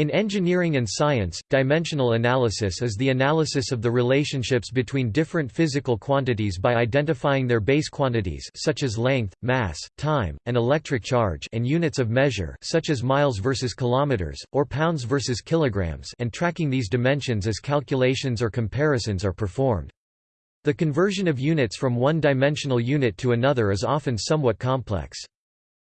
In engineering and science, dimensional analysis is the analysis of the relationships between different physical quantities by identifying their base quantities such as length, mass, time, and electric charge and units of measure such as miles versus kilometers, or pounds versus kilograms and tracking these dimensions as calculations or comparisons are performed. The conversion of units from one dimensional unit to another is often somewhat complex.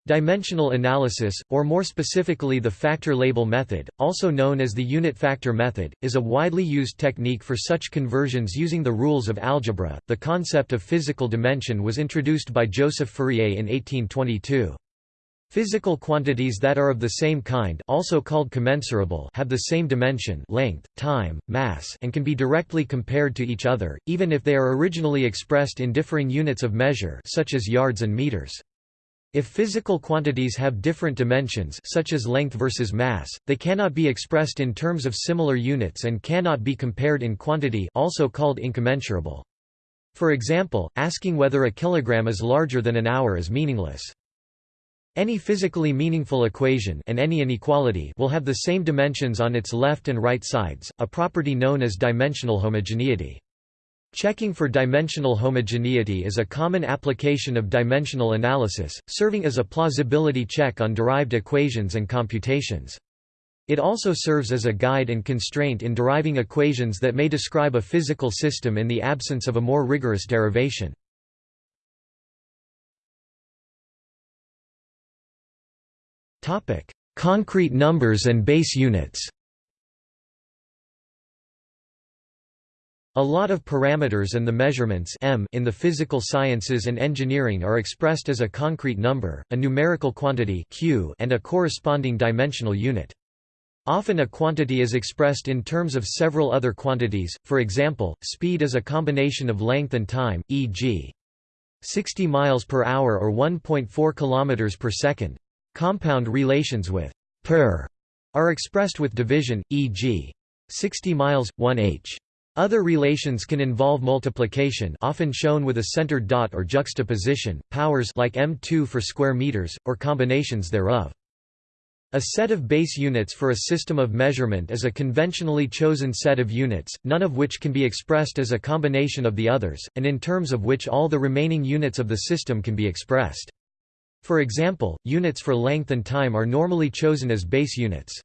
Dimensional analysis, or more specifically the factor label method, also known as the unit factor method, is a widely used technique for such conversions using the rules of algebra. The concept of physical dimension was introduced by Joseph Fourier in 1822. Physical quantities that are of the same kind also called commensurable have the same dimension length, time, mass and can be directly compared to each other, even if they are originally expressed in differing units of measure such as yards and meters. If physical quantities have different dimensions such as length versus mass, they cannot be expressed in terms of similar units and cannot be compared in quantity also called incommensurable. For example, asking whether a kilogram is larger than an hour is meaningless. Any physically meaningful equation and any inequality will have the same dimensions on its left and right sides, a property known as dimensional homogeneity. Checking for dimensional homogeneity is a common application of dimensional analysis, serving as a plausibility check on derived equations and computations. It also serves as a guide and constraint in deriving equations that may describe a physical system in the absence of a more rigorous derivation. Concrete numbers and base units A lot of parameters and the measurements m in the physical sciences and engineering are expressed as a concrete number, a numerical quantity q and a corresponding dimensional unit. Often a quantity is expressed in terms of several other quantities, for example, speed is a combination of length and time, e.g. 60 miles per hour or 1.4 kilometers per second. Compound relations with per are expressed with division, e.g. 60 miles, 1 h. Other relations can involve multiplication often shown with a centered dot or juxtaposition, powers like m2 for square meters, or combinations thereof. A set of base units for a system of measurement is a conventionally chosen set of units, none of which can be expressed as a combination of the others, and in terms of which all the remaining units of the system can be expressed. For example, units for length and time are normally chosen as base units.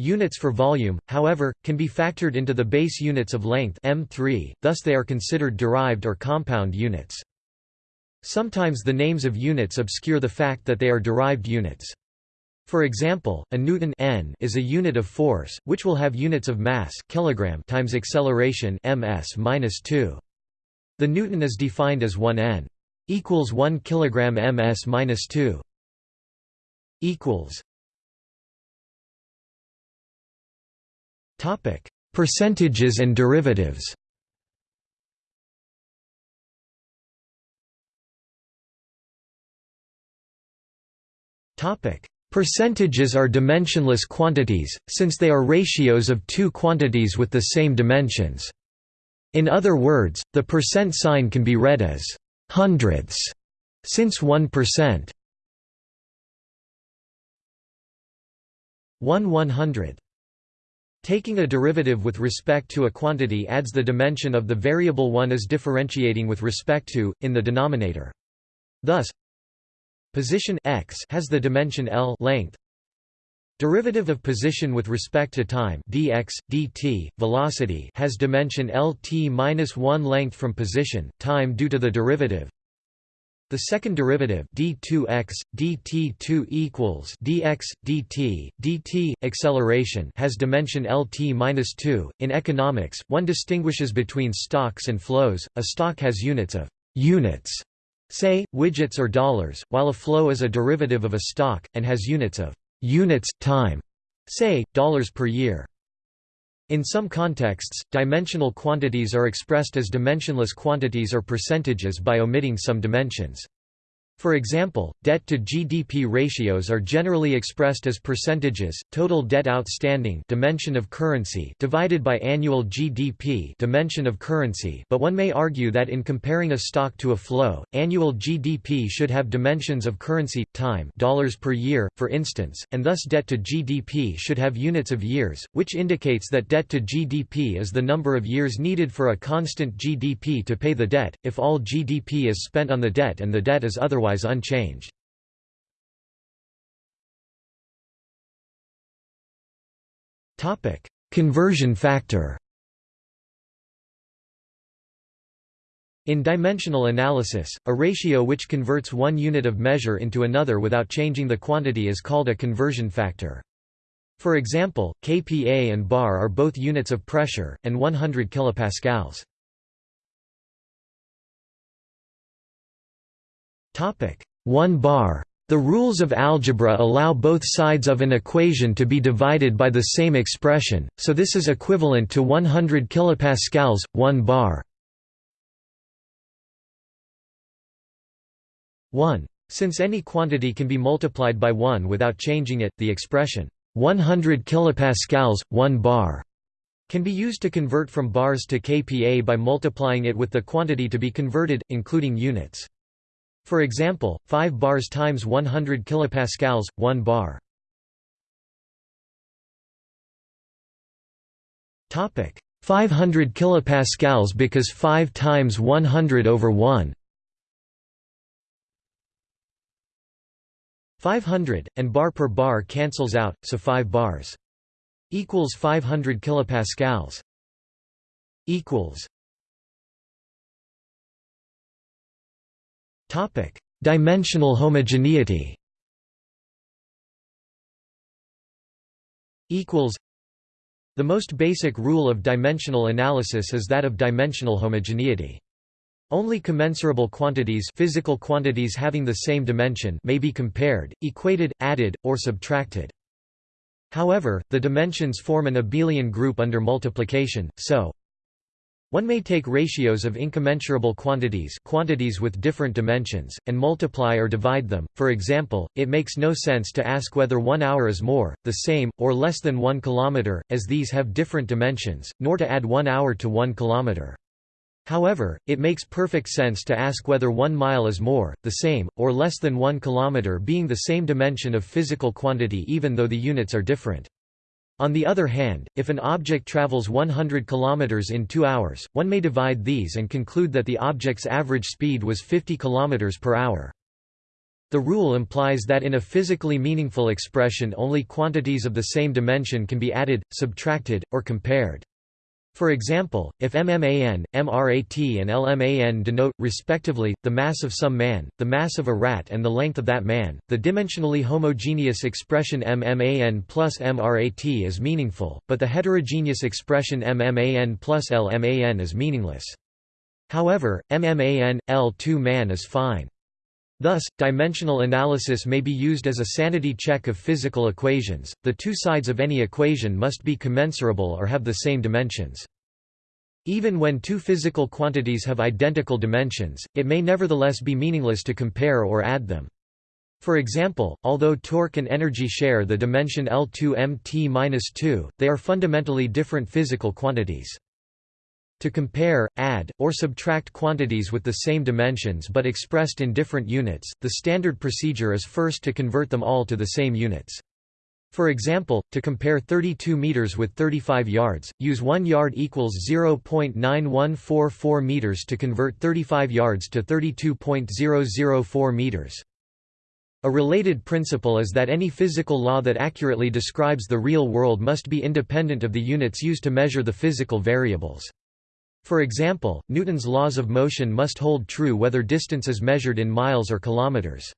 Units for volume, however, can be factored into the base units of length m3, thus they are considered derived or compound units. Sometimes the names of units obscure the fact that they are derived units. For example, a newton n is a unit of force, which will have units of mass kilogram times acceleration ms-2. The newton is defined as 1 n equals 1 kilogram ms-2 equals Topic: Percentages and derivatives. Topic: Percentages are dimensionless quantities, since they are ratios of two quantities with the same dimensions. In other words, the percent sign can be read as hundredths, since 1% 1 one hundredth Taking a derivative with respect to a quantity adds the dimension of the variable one is differentiating with respect to, in the denominator. Thus, position x has the dimension L length. Derivative of position with respect to time dx, dt, velocity has dimension lt-1 length from position, time due to the derivative. The second derivative d2x dt2 equals dx dt dt acceleration has dimension lt-2. In economics, one distinguishes between stocks and flows. A stock has units of units, say widgets or dollars, while a flow is a derivative of a stock and has units of units time, say dollars per year. In some contexts, dimensional quantities are expressed as dimensionless quantities or percentages by omitting some dimensions. For example, debt to GDP ratios are generally expressed as percentages, total debt outstanding dimension of currency divided by annual GDP dimension of currency. But one may argue that in comparing a stock to a flow, annual GDP should have dimensions of currency, time dollars per year, for instance, and thus debt to GDP should have units of years, which indicates that debt to GDP is the number of years needed for a constant GDP to pay the debt, if all GDP is spent on the debt and the debt is otherwise otherwise unchanged. Conversion factor In dimensional analysis, a ratio which converts one unit of measure into another without changing the quantity is called a conversion factor. For example, kPa and bar are both units of pressure, and 100 kilopascals. Topic 1 bar. The rules of algebra allow both sides of an equation to be divided by the same expression, so this is equivalent to 100 kilopascals 1 bar. 1. Since any quantity can be multiplied by 1 without changing it, the expression 100 kilopascals 1 bar can be used to convert from bars to kPa by multiplying it with the quantity to be converted, including units. For example, 5 bars times 100 kilopascals, 1 bar. Topic. 500 kilopascals because 5 times 100 over 1 500 and bar per bar cancels out so 5 bars. Equals 500 kilopascals. Equals Topic: Dimensional homogeneity. Equals. The most basic rule of dimensional analysis is that of dimensional homogeneity. Only commensurable quantities physical quantities having the same dimension may be compared, equated, added, or subtracted. However, the dimensions form an abelian group under multiplication, so one may take ratios of incommensurable quantities quantities with different dimensions, and multiply or divide them, for example, it makes no sense to ask whether one hour is more, the same, or less than one kilometer, as these have different dimensions, nor to add one hour to one kilometer. However, it makes perfect sense to ask whether one mile is more, the same, or less than one kilometer being the same dimension of physical quantity even though the units are different. On the other hand, if an object travels 100 km in 2 hours, one may divide these and conclude that the object's average speed was 50 km per hour. The rule implies that in a physically meaningful expression only quantities of the same dimension can be added, subtracted, or compared. For example, if MMAN, MRAT and LMAN denote, respectively, the mass of some man, the mass of a rat and the length of that man, the dimensionally homogeneous expression MMAN plus MRAT is meaningful, but the heterogeneous expression MMAN plus LMAN is meaningless. However, MMAN, L2 man is fine. Thus, dimensional analysis may be used as a sanity check of physical equations. The two sides of any equation must be commensurable or have the same dimensions. Even when two physical quantities have identical dimensions, it may nevertheless be meaningless to compare or add them. For example, although torque and energy share the dimension L2 mt-2, they are fundamentally different physical quantities. To compare, add, or subtract quantities with the same dimensions but expressed in different units, the standard procedure is first to convert them all to the same units. For example, to compare 32 meters with 35 yards, use 1 yard equals 0.9144 meters to convert 35 yards to 32.004 meters. A related principle is that any physical law that accurately describes the real world must be independent of the units used to measure the physical variables. For example, Newton's laws of motion must hold true whether distance is measured in miles or kilometers.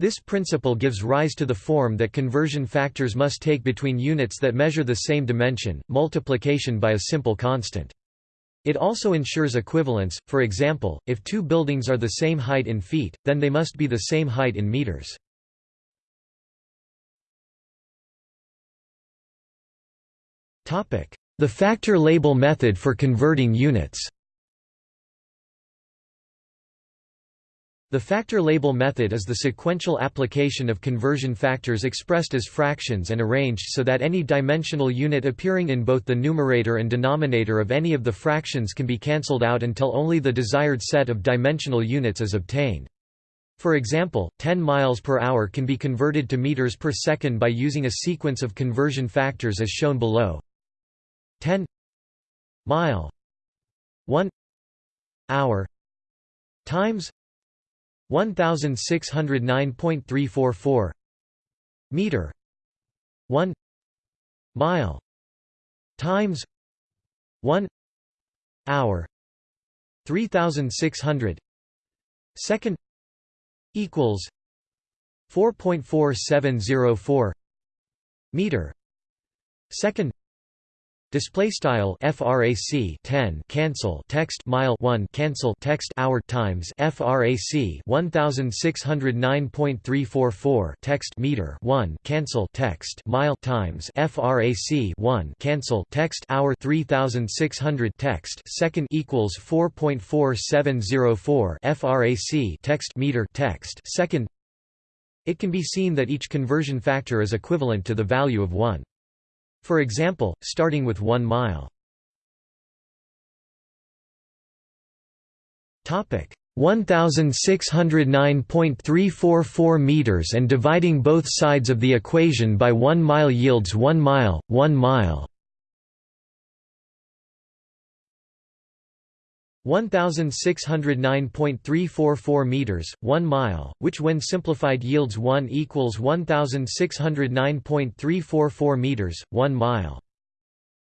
This principle gives rise to the form that conversion factors must take between units that measure the same dimension, multiplication by a simple constant. It also ensures equivalence, for example, if two buildings are the same height in feet, then they must be the same height in meters. The factor label method for converting units The factor label method is the sequential application of conversion factors expressed as fractions and arranged so that any dimensional unit appearing in both the numerator and denominator of any of the fractions can be cancelled out until only the desired set of dimensional units is obtained. For example, 10 miles per hour can be converted to meters per second by using a sequence of conversion factors as shown below. 10 mile 1 hour times 1609.344 meter 1 mile times 1 hour 3600 second equals 4.4704 meter second Display style frac 10 cancel text mile 1 cancel text hour times frac 1609.344 text meter 1 cancel text mile times frac 1 cancel text hour 3600 text second equals 4.4704 frac text meter text second. It can be seen that each conversion factor is equivalent to the value of 1. For example, starting with 1 mile. Topic 1609.344 meters and dividing both sides of the equation by 1 mile yields 1 mile, 1 mile. 1609.344 meters, 1 mile, which when simplified yields 1 equals 1609.344 meters, 1 mile.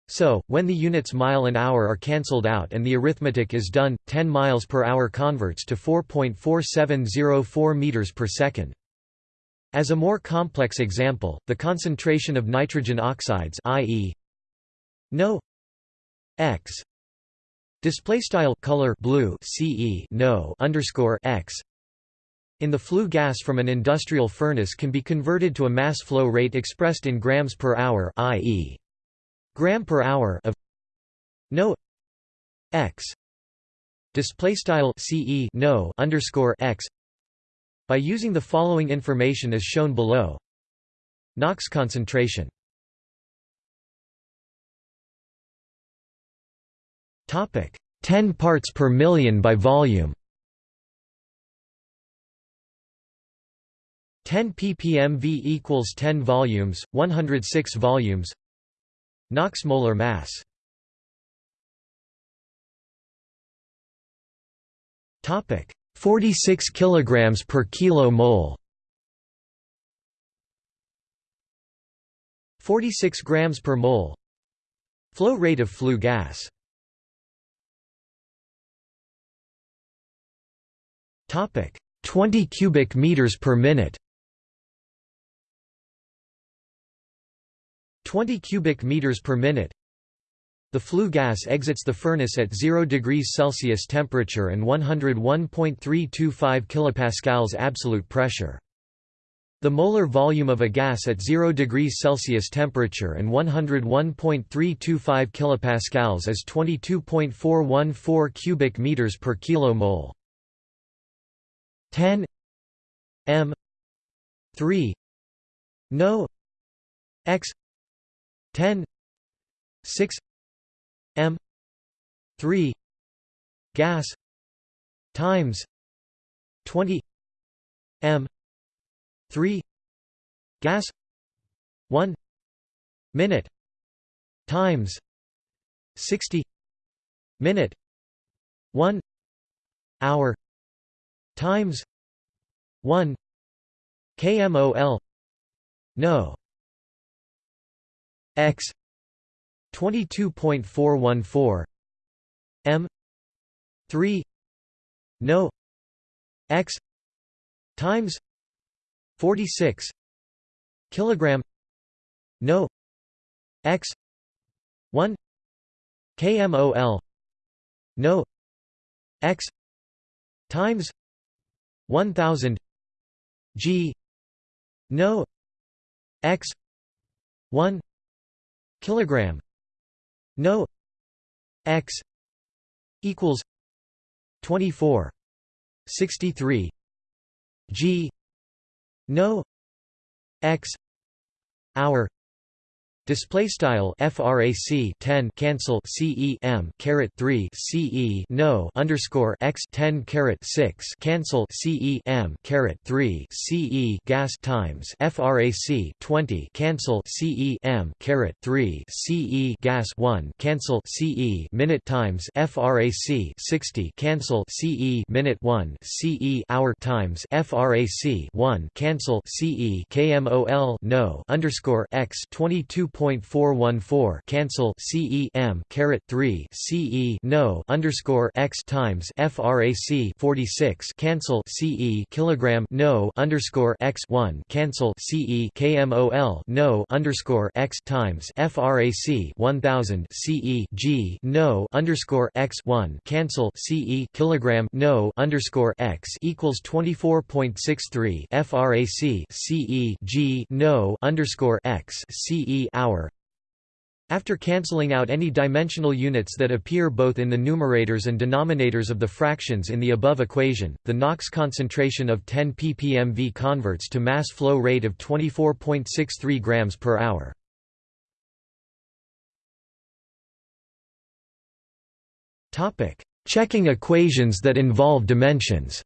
So, when the units mile and hour are cancelled out and the arithmetic is done, 10 miles per hour converts to 4.4704 meters per second. As a more complex example, the concentration of nitrogen oxides i.e. NO x Display style color blue CE no underscore x. In the flue gas from an industrial furnace can be converted to a mass flow rate expressed in grams per hour i.e. gram per hour of no x. Display style CE no underscore x. By using the following information as shown below. NOx concentration 10 parts per million by volume. 10 ppm V equals 10 volumes, 106 volumes. NOx molar mass. Topic: 46 kilograms per kilo mole. 46 grams per mole. Flow rate of flue gas. Topic: 20 cubic meters per minute. 20 cubic meters per minute. The flue gas exits the furnace at 0 degrees Celsius temperature and 101.325 kilopascals absolute pressure. The molar volume of a gas at 0 degrees Celsius temperature and 101.325 kilopascals is 22.414 cubic meters per kilomole. 10 m 3 no x 10 6 m 3 gas times 20 m 3 gas 1 minute times 60 minute 1 hour times 1 kmol no x 22.414 m 3 no x times 46 kilogram no x 1 kmol no x times 1000 g no x 1 kilogram no x equals 24 63 g no x hour Display style frac 10 cancel ce m caret 3 ce no underscore x 10 caret 6 cancel ce m caret 3 ce gas times frac 20 cancel ce m caret 3 ce gas 1 cancel ce minute times frac 60 cancel ce minute 1 ce hour times frac 1 cancel ce kmol no underscore x 22 0.414 cancel CE M caret 3 CE no underscore X times FRAC 46 cancel CE kilogram no underscore X 1 cancel CE KMOL no underscore X times FRAC 1000 CE G no underscore X 1 cancel CE kilogram no underscore X equals 24.63 FRAC CE G no underscore X CE hour after cancelling out any dimensional units that appear both in the numerators and denominators of the fractions in the above equation, the NOx concentration of 10 ppm V converts to mass flow rate of 24.63 grams per hour. Checking equations that involve dimensions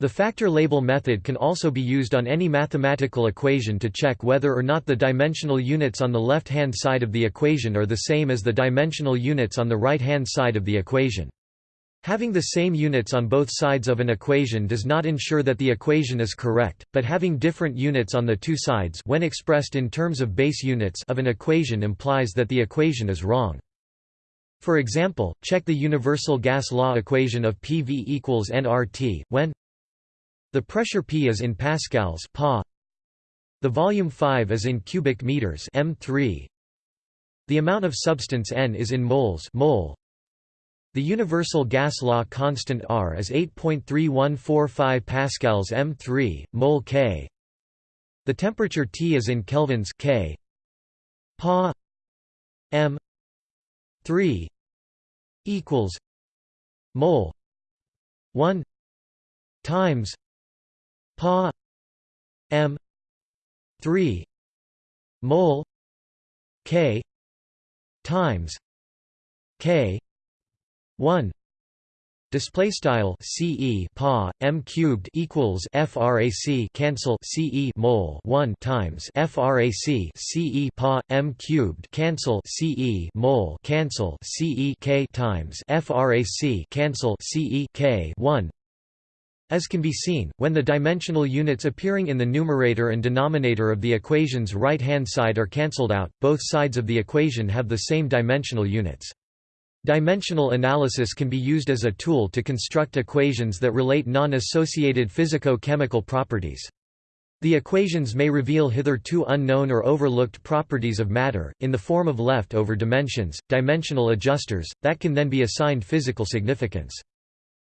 The factor label method can also be used on any mathematical equation to check whether or not the dimensional units on the left-hand side of the equation are the same as the dimensional units on the right-hand side of the equation. Having the same units on both sides of an equation does not ensure that the equation is correct, but having different units on the two sides when expressed in terms of base units of an equation implies that the equation is wrong. For example, check the universal gas law equation of PV equals nRT, when the pressure P is in pascals pa. The volume 5 is in cubic meters m3. The amount of substance N is in moles mole. The universal gas law constant R is 8.3145 pascals m3 mole K. The temperature T is in kelvins K. Pa m 3 equals mole 1 times Pa M three mole K times K one. Display style CE pa m cubed equals frac cancel CE mole 1 times frac CE pa m cubed cancel CE mole cancel CE k times frac cancel CE k 1 as can be seen, when the dimensional units appearing in the numerator and denominator of the equation's right-hand side are cancelled out, both sides of the equation have the same dimensional units. Dimensional analysis can be used as a tool to construct equations that relate non-associated physico-chemical properties. The equations may reveal hitherto unknown or overlooked properties of matter, in the form of left-over dimensions, dimensional adjusters, that can then be assigned physical significance.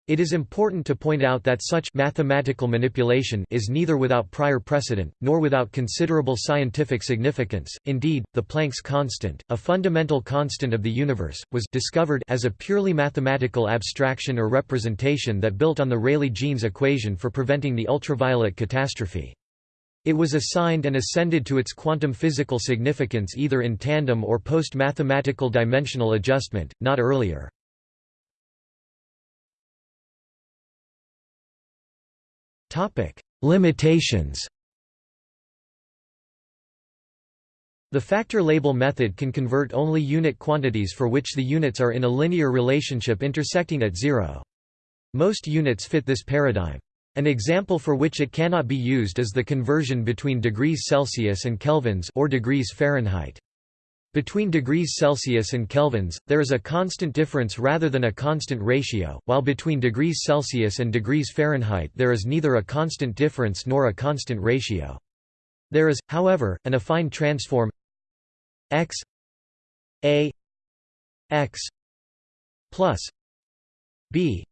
It is important to point out that such mathematical manipulation is neither without prior precedent, nor without considerable scientific significance. Indeed, the Planck's constant, a fundamental constant of the universe, was discovered as a purely mathematical abstraction or representation that built on the Rayleigh-Jeans equation for preventing the ultraviolet catastrophe. It was assigned and ascended to its quantum physical significance either in tandem or post-mathematical dimensional adjustment, not earlier. Limitations The factor label method can convert only unit quantities for which the units are in a linear relationship intersecting at zero. Most units fit this paradigm. An example for which it cannot be used is the conversion between degrees Celsius and kelvins or degrees Fahrenheit. Between degrees Celsius and kelvins, there is a constant difference rather than a constant ratio, while between degrees Celsius and degrees Fahrenheit there is neither a constant difference nor a constant ratio. There is, however, an affine transform x a x plus b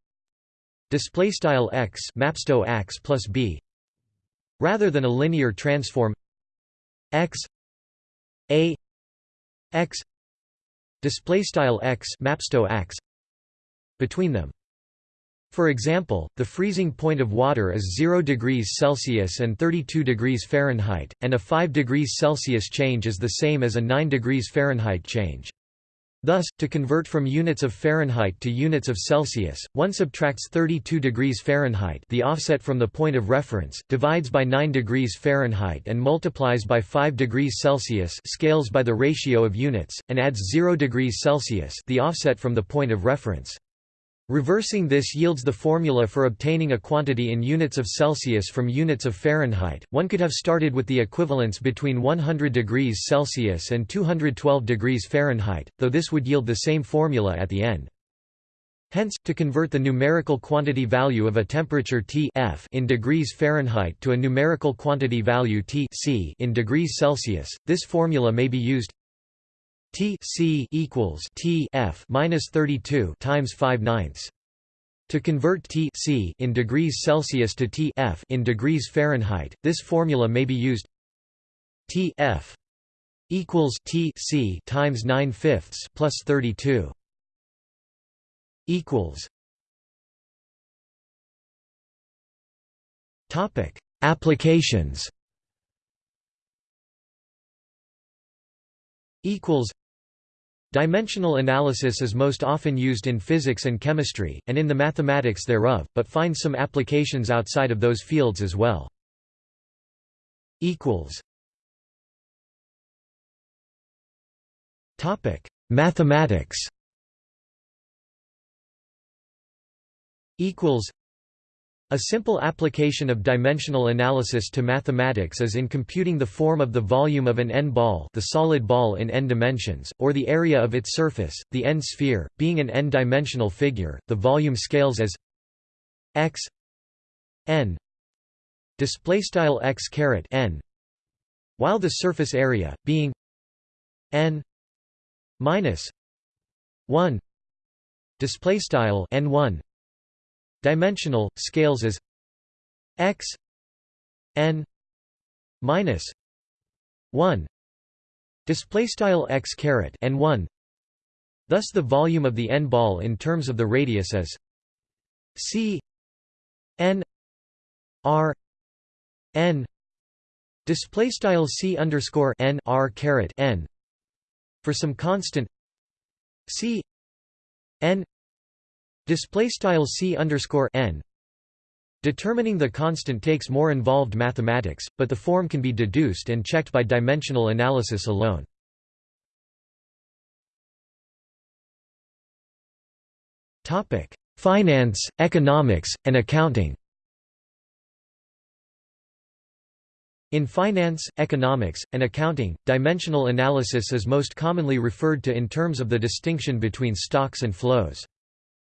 display style x mapsto x plus b rather than a linear transform x a x display style x mapsto x between them For example, the freezing point of water is 0 degrees Celsius and 32 degrees Fahrenheit, and a 5 degrees Celsius change is the same as a 9 degrees Fahrenheit change. Thus, to convert from units of Fahrenheit to units of Celsius, one subtracts 32 degrees Fahrenheit the offset from the point of reference, divides by 9 degrees Fahrenheit and multiplies by 5 degrees Celsius scales by the ratio of units, and adds 0 degrees Celsius the offset from the point of reference. Reversing this yields the formula for obtaining a quantity in units of Celsius from units of Fahrenheit. One could have started with the equivalence between 100 degrees Celsius and 212 degrees Fahrenheit, though this would yield the same formula at the end. Hence, to convert the numerical quantity value of a temperature T F in degrees Fahrenheit to a numerical quantity value T C in degrees Celsius, this formula may be used T C equals T F minus 32 times 5 ninths. To convert T C in degrees Celsius to T F in degrees Fahrenheit, this formula may be used T F equals T C times 9 fifths plus 32 equals Topic Applications equals Dimensional analysis is most often used in physics and chemistry, and in the mathematics thereof, but finds some applications outside of those fields as well. Mathematics a simple application of dimensional analysis to mathematics is in computing the form of the volume of an n-ball the solid ball in n dimensions, or the area of its surface, the n-sphere, being an n-dimensional figure, the volume scales as x n x n while the surface area being n minus 1 displaystyle n1 Dimensional scales as x n minus 1 display style x caret n 1 thus the volume of the n ball in terms of the radius is c n r n. Display style c underscore n r caret n. For some constant c n Display style c underscore n. Determining the constant takes more involved mathematics, but the form can be deduced and checked by dimensional analysis alone. Topic: Finance, economics, and accounting. In finance, economics, and accounting, dimensional analysis is most commonly referred to in terms of the distinction between stocks and flows.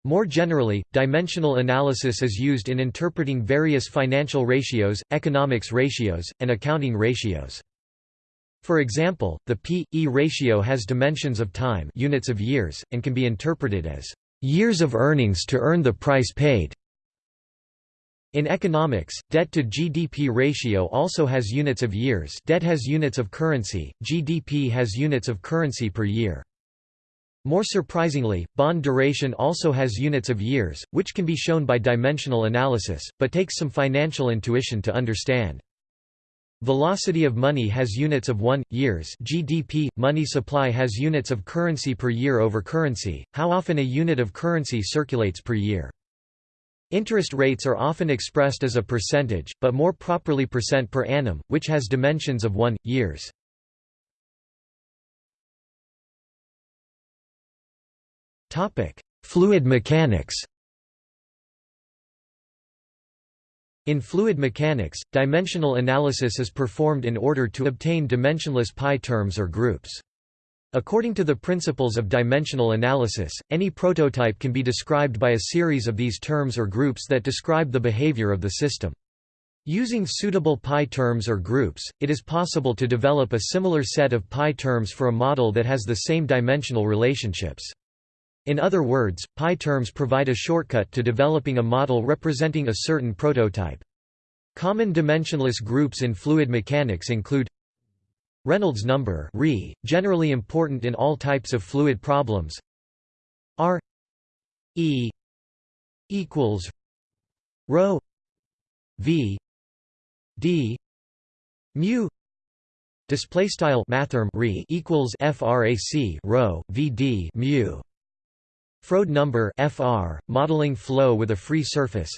More generally, dimensional analysis is used in interpreting various financial ratios, economics ratios, and accounting ratios. For example, the P/E ratio has dimensions of time units of years, and can be interpreted as years of earnings to earn the price paid. In economics, debt to GDP ratio also has units of years debt has units of currency, GDP has units of currency per year. More surprisingly, bond duration also has units of years, which can be shown by dimensional analysis, but takes some financial intuition to understand. Velocity of money has units of 1, years GDP, money supply has units of currency per year over currency, how often a unit of currency circulates per year. Interest rates are often expressed as a percentage, but more properly percent per annum, which has dimensions of 1, years. Topic: Fluid mechanics. In fluid mechanics, dimensional analysis is performed in order to obtain dimensionless pi terms or groups. According to the principles of dimensional analysis, any prototype can be described by a series of these terms or groups that describe the behavior of the system. Using suitable pi terms or groups, it is possible to develop a similar set of pi terms for a model that has the same dimensional relationships. In other words, pi terms provide a shortcut to developing a model representing a certain prototype. Common dimensionless groups in fluid mechanics include Reynolds number Re, generally important in all types of fluid problems R E equals rho v d mu display style mathrm re equals frac rho vd mu Froude number fr modeling flow with a free surface.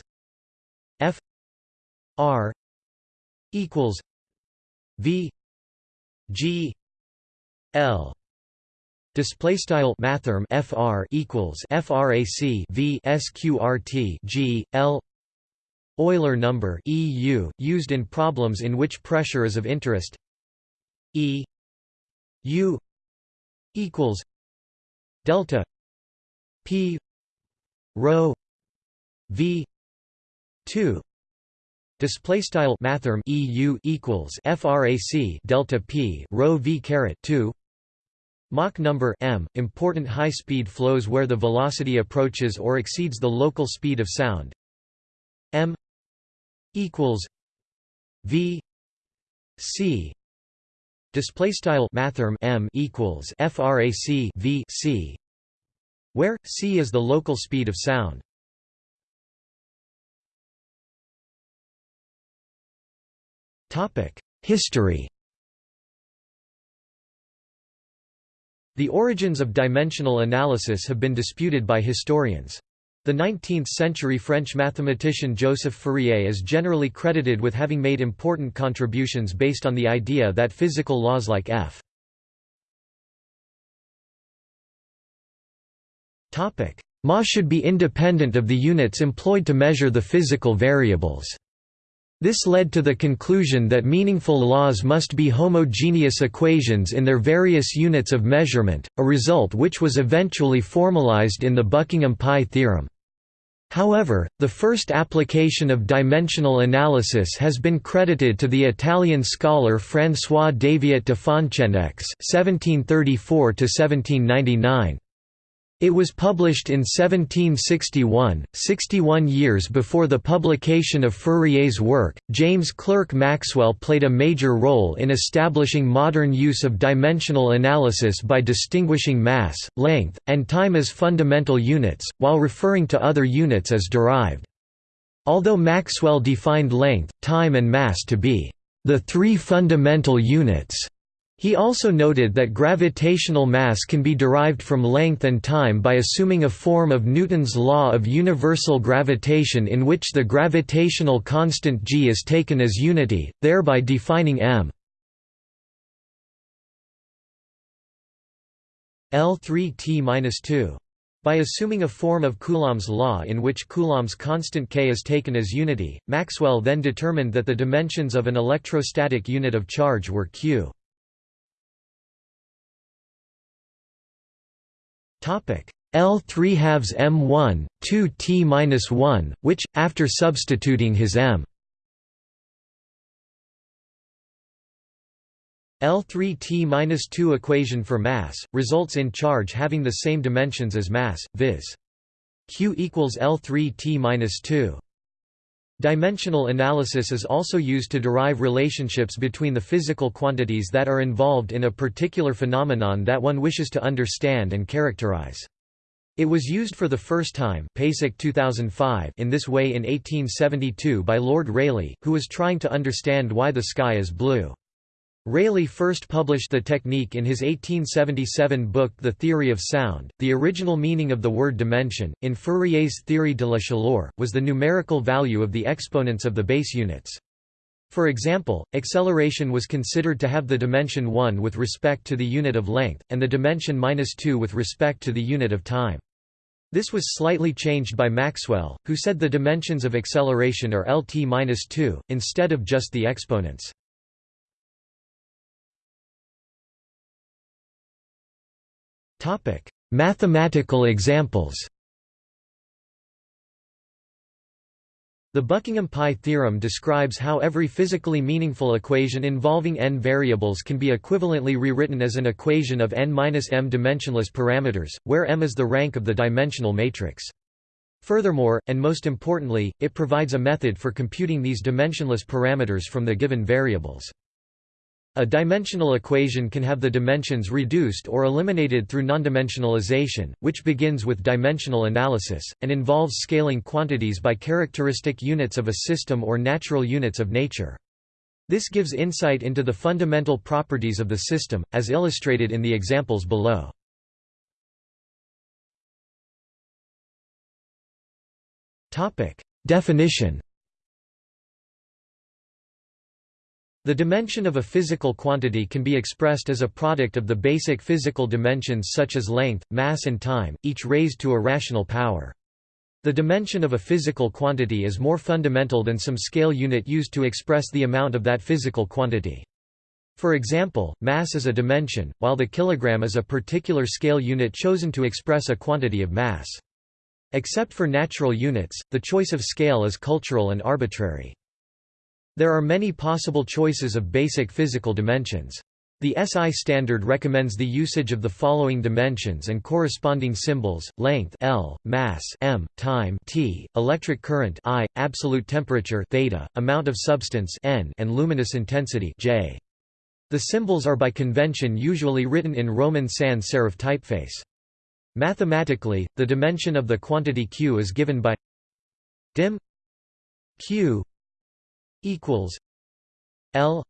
F r equals v g l. Display style mathrm fr equals frac v sqrt g l. Euler number EU used in problems in which pressure is of interest. E U equals delta P rho V two. Display style mathrm EU equals frac delta p rho v caret 2 Mach number m important high speed flows where the velocity approaches or exceeds the local speed of sound. M equals v c. Display style mathrm m equals frac v c where c is the local speed of sound Topic: History The origins of dimensional analysis have been disputed by historians. The 19th-century French mathematician Joseph Fourier is generally credited with having made important contributions based on the idea that physical laws like F Ma should be independent of the units employed to measure the physical variables. This led to the conclusion that meaningful laws must be homogeneous equations in their various units of measurement, a result which was eventually formalized in the Buckingham Pi theorem. However, the first application of dimensional analysis has been credited to the Italian scholar François Daviet de Foncenex (1734–1799). It was published in 1761, 61 years before the publication of Fourier's work. James Clerk Maxwell played a major role in establishing modern use of dimensional analysis by distinguishing mass, length, and time as fundamental units, while referring to other units as derived. Although Maxwell defined length, time and mass to be the three fundamental units, he also noted that gravitational mass can be derived from length and time by assuming a form of Newton's law of universal gravitation in which the gravitational constant g is taken as unity, thereby defining m L3T-2 by assuming a form of Coulomb's law in which Coulomb's constant k is taken as unity, Maxwell then determined that the dimensions of an electrostatic unit of charge were q. L3 halves m1, 2 t minus 1, which, after substituting his m L3 t minus 2 equation for mass results in charge having the same dimensions as mass, viz. q equals L3 t minus 2. Dimensional analysis is also used to derive relationships between the physical quantities that are involved in a particular phenomenon that one wishes to understand and characterize. It was used for the first time 2005 in this way in 1872 by Lord Rayleigh, who was trying to understand why the sky is blue. Rayleigh first published the technique in his 1877 book The Theory of Sound. The original meaning of the word dimension, in Fourier's Theorie de la chaleur, was the numerical value of the exponents of the base units. For example, acceleration was considered to have the dimension 1 with respect to the unit of length, and the dimension minus 2 with respect to the unit of time. This was slightly changed by Maxwell, who said the dimensions of acceleration are Lt-2, instead of just the exponents. Topic: Mathematical examples. The Buckingham Pi theorem describes how every physically meaningful equation involving n variables can be equivalently rewritten as an equation of n-m dimensionless parameters, where m is the rank of the dimensional matrix. Furthermore, and most importantly, it provides a method for computing these dimensionless parameters from the given variables. A dimensional equation can have the dimensions reduced or eliminated through nondimensionalization, which begins with dimensional analysis, and involves scaling quantities by characteristic units of a system or natural units of nature. This gives insight into the fundamental properties of the system, as illustrated in the examples below. Definition The dimension of a physical quantity can be expressed as a product of the basic physical dimensions such as length, mass and time, each raised to a rational power. The dimension of a physical quantity is more fundamental than some scale unit used to express the amount of that physical quantity. For example, mass is a dimension, while the kilogram is a particular scale unit chosen to express a quantity of mass. Except for natural units, the choice of scale is cultural and arbitrary. There are many possible choices of basic physical dimensions. The SI standard recommends the usage of the following dimensions and corresponding symbols: length L, mass m, time t, electric current I, absolute temperature theta, amount of substance N, and luminous intensity J. The symbols are by convention usually written in Roman sans serif typeface. Mathematically, the dimension of the quantity q is given by dim q equals L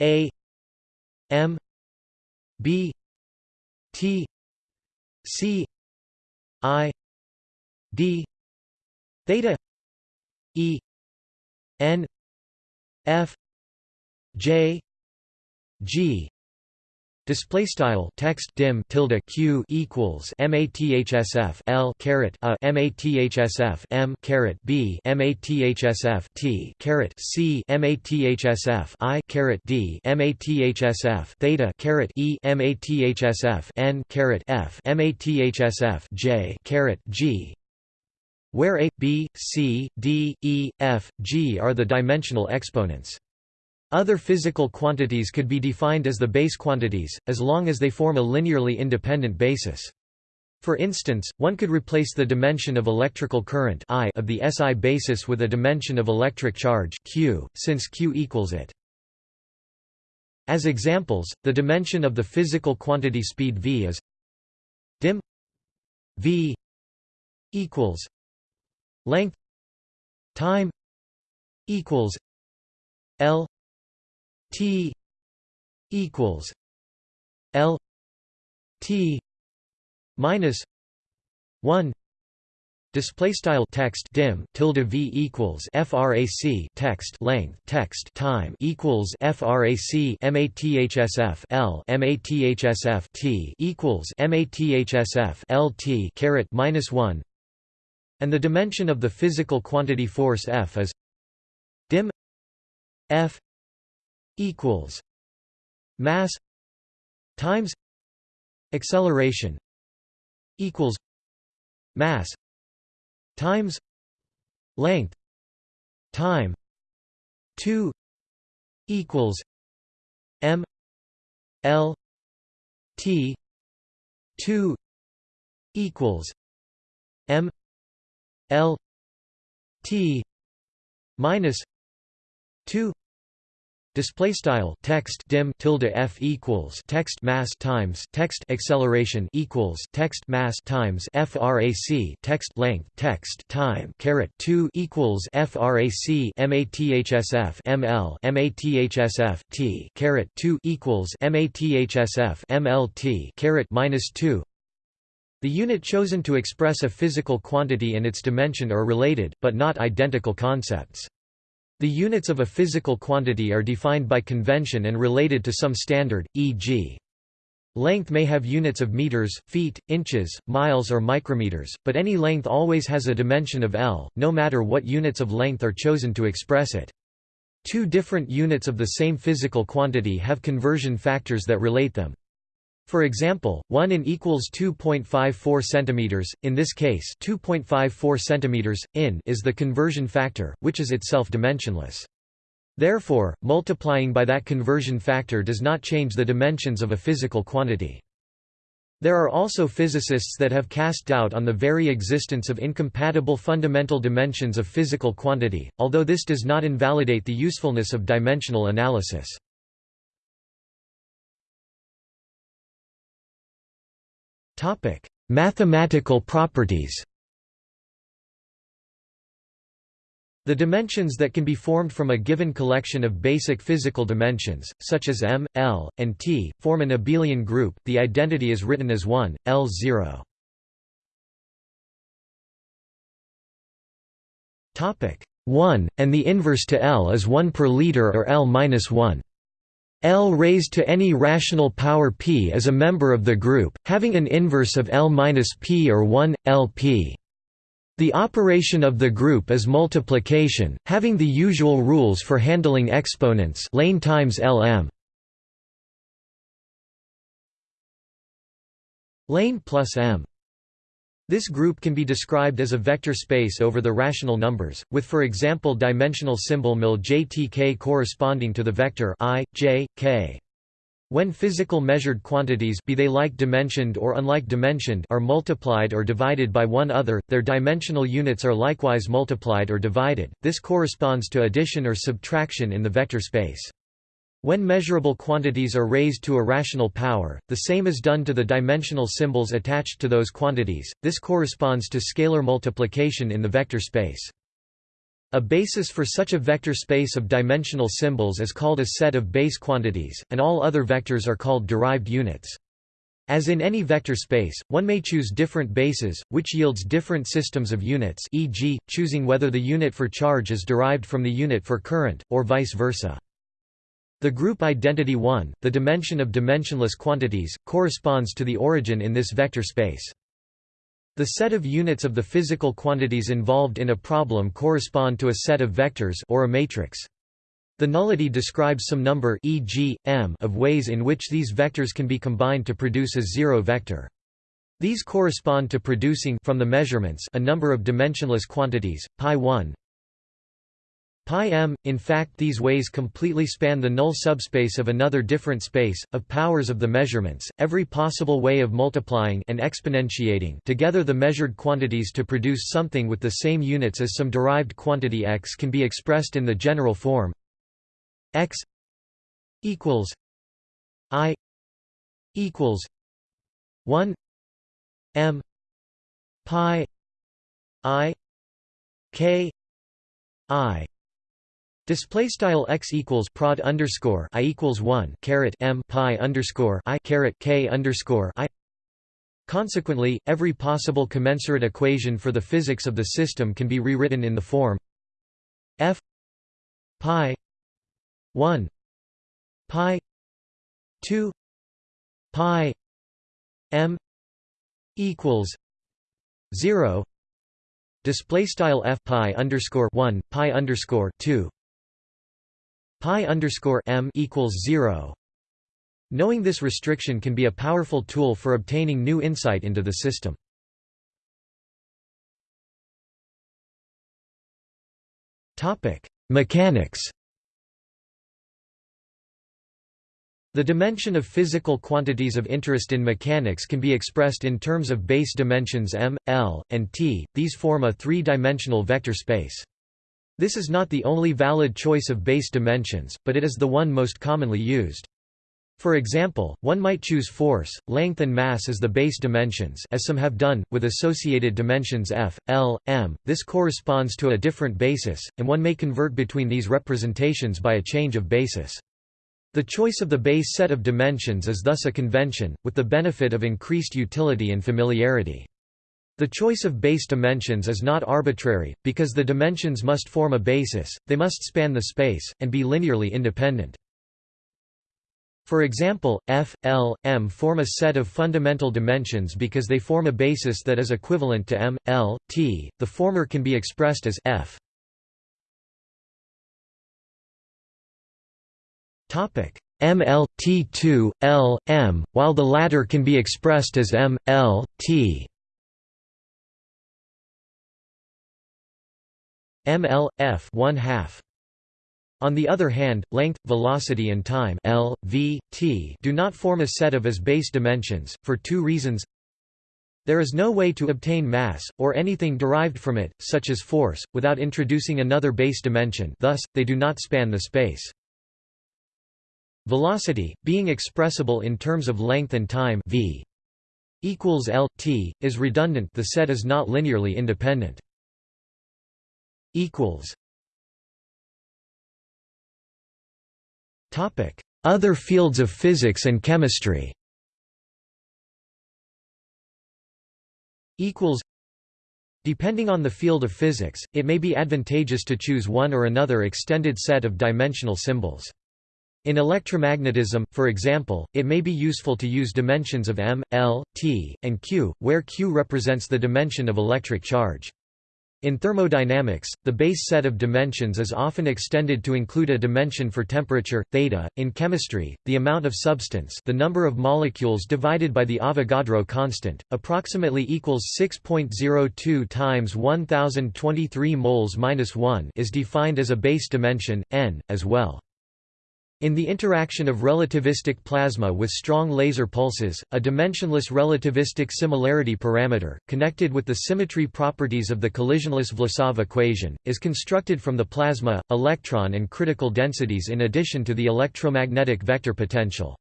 A M B T C I D theta E N F J G Display style text dim tilde q equals mathsf l caret a mathsf m caret b mathsf t caret c mathsf i caret d mathsf theta caret e mathsf n caret f mathsf j caret g where a b c d e f g are the dimensional exponents. Other physical quantities could be defined as the base quantities, as long as they form a linearly independent basis. For instance, one could replace the dimension of electrical current I of the SI basis with a dimension of electric charge Q, since Q equals it. As examples, the dimension of the physical quantity speed v is dim v equals length time equals L T equals L T minus one Display style text dim tilde v equals frac text length text time equals frac mathsf l mathsf t equals mathsf l t caret minus one, and the dimension of the physical quantity force F is dim F equals mass times acceleration equals mass times length time 2 equals m l t 2 equals m l t minus 2 Display style text dim tilde f equals text mass times text acceleration equals text mass times frac text length text time caret two equals frac mathsf ml mathsf t caret two equals mathsf mlt caret minus two. The unit chosen to express a physical quantity and its dimension are related, but not identical concepts. The units of a physical quantity are defined by convention and related to some standard, e.g. Length may have units of meters, feet, inches, miles or micrometers, but any length always has a dimension of L, no matter what units of length are chosen to express it. Two different units of the same physical quantity have conversion factors that relate them. For example, 1 in equals 2.54 cm, in this case 2.54 cm, in is the conversion factor, which is itself dimensionless. Therefore, multiplying by that conversion factor does not change the dimensions of a physical quantity. There are also physicists that have cast doubt on the very existence of incompatible fundamental dimensions of physical quantity, although this does not invalidate the usefulness of dimensional analysis. Topic: Mathematical properties. The dimensions that can be formed from a given collection of basic physical dimensions, such as m, l, and t, form an abelian group. The identity is written as 1, L0. Topic 1, and the inverse to L is 1 per liter or L minus 1. L raised to any rational power p is a member of the group, having an inverse of L minus p or 1, Lp. The operation of the group is multiplication, having the usual rules for handling exponents lane times Lm. Lane plus m. This group can be described as a vector space over the rational numbers, with for example dimensional symbol mil jtk corresponding to the vector i, j, k. When physical measured quantities be they like dimensioned or unlike dimensioned are multiplied or divided by one other, their dimensional units are likewise multiplied or divided, this corresponds to addition or subtraction in the vector space. When measurable quantities are raised to a rational power, the same is done to the dimensional symbols attached to those quantities, this corresponds to scalar multiplication in the vector space. A basis for such a vector space of dimensional symbols is called a set of base quantities, and all other vectors are called derived units. As in any vector space, one may choose different bases, which yields different systems of units e.g., choosing whether the unit for charge is derived from the unit for current, or vice versa. The group identity 1, the dimension of dimensionless quantities, corresponds to the origin in this vector space. The set of units of the physical quantities involved in a problem correspond to a set of vectors or a matrix. The nullity describes some number e.g., m of ways in which these vectors can be combined to produce a zero vector. These correspond to producing from the measurements a number of dimensionless quantities, pi 1, Pi m, in fact these ways completely span the null subspace of another different space, of powers of the measurements, every possible way of multiplying and exponentiating together the measured quantities to produce something with the same units as some derived quantity x can be expressed in the general form. X equals i equals 1 m pi i k i Display style x equals prod underscore i equals one caret m pi underscore i caret k underscore i. Consequently, every possible commensurate equation for the physics of the system can be rewritten in the form f pi one pi two pi m equals zero. Display style f pi underscore one pi underscore two pi underscore m equals zero. Knowing this restriction can be a powerful tool for obtaining new insight into the system. Topic: Mechanics. The dimension of physical quantities of interest in mechanics can be expressed in terms of base dimensions m, l, and t. These form a three-dimensional vector space. This is not the only valid choice of base dimensions, but it is the one most commonly used. For example, one might choose force, length and mass as the base dimensions as some have done, with associated dimensions f, l, m. This corresponds to a different basis, and one may convert between these representations by a change of basis. The choice of the base set of dimensions is thus a convention, with the benefit of increased utility and familiarity. The choice of base dimensions is not arbitrary, because the dimensions must form a basis, they must span the space, and be linearly independent. For example, f, l, m form a set of fundamental dimensions because they form a basis that is equivalent to m, l, t. The former can be expressed as f. Topic ml t2 l m, while the latter can be expressed as m l t. ml f 1 half on the other hand, length, velocity and time L, v, t do not form a set of as base dimensions, for two reasons There is no way to obtain mass, or anything derived from it, such as force, without introducing another base dimension thus, they do not span the space. Velocity, being expressible in terms of length and time v. equals L T is redundant the set is not linearly independent equals topic other fields of physics and chemistry equals Depending on the field of physics, it may be advantageous to choose one or another extended set of dimensional symbols. In electromagnetism, for example, it may be useful to use dimensions of m, l, t, and q, where q represents the dimension of electric charge. In thermodynamics, the base set of dimensions is often extended to include a dimension for temperature, theta. In chemistry, the amount of substance the number of molecules divided by the Avogadro constant, approximately equals 6.02 times 1023 moles minus 1 is defined as a base dimension, n, as well. In the interaction of relativistic plasma with strong laser pulses, a dimensionless relativistic similarity parameter, connected with the symmetry properties of the collisionless Vlasov equation, is constructed from the plasma, electron and critical densities in addition to the electromagnetic vector potential.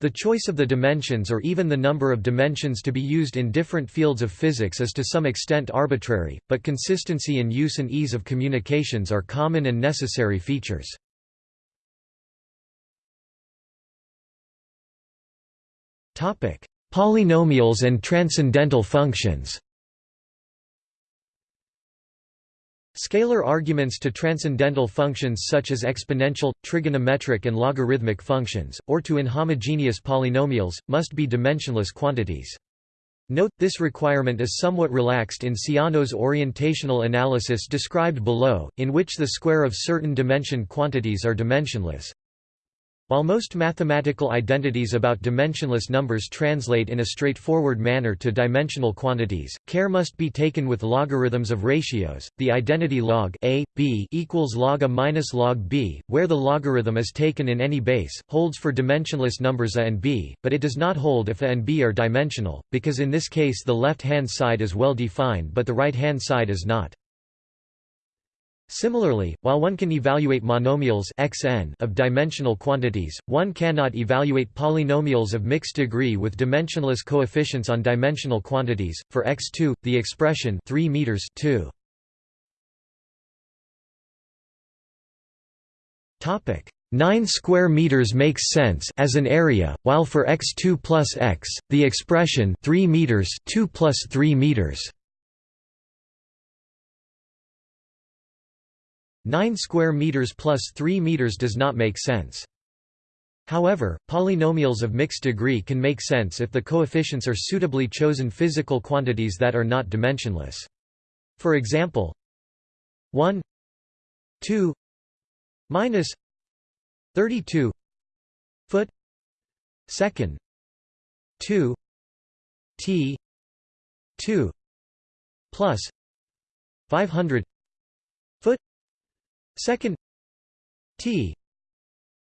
The choice of the dimensions or even the number of dimensions to be used in different fields of physics is to some extent arbitrary, but consistency in use and ease of communications are common and necessary features. Polynomials and transcendental functions Scalar arguments to transcendental functions such as exponential, trigonometric and logarithmic functions, or to inhomogeneous polynomials, must be dimensionless quantities. Note, this requirement is somewhat relaxed in Siano's orientational analysis described below, in which the square of certain dimension quantities are dimensionless. While most mathematical identities about dimensionless numbers translate in a straightforward manner to dimensional quantities, care must be taken with logarithms of ratios. The identity log a b equals log a minus log b, where the logarithm is taken in any base, holds for dimensionless numbers a and b, but it does not hold if a and b are dimensional, because in this case the left-hand side is well defined but the right-hand side is not. Similarly, while one can evaluate monomials xn of dimensional quantities, one cannot evaluate polynomials of mixed degree with dimensionless coefficients on dimensional quantities. For x2, the expression 3 meters 2 Topic 9 square meters makes sense as an area, while for x2 plus x, the expression 3 meters 2 plus 3 meters 9 square meters plus 3 meters does not make sense. However, polynomials of mixed degree can make sense if the coefficients are suitably chosen physical quantities that are not dimensionless. For example, 1 2 minus 32 foot second 2 t 2 plus 500 Second T.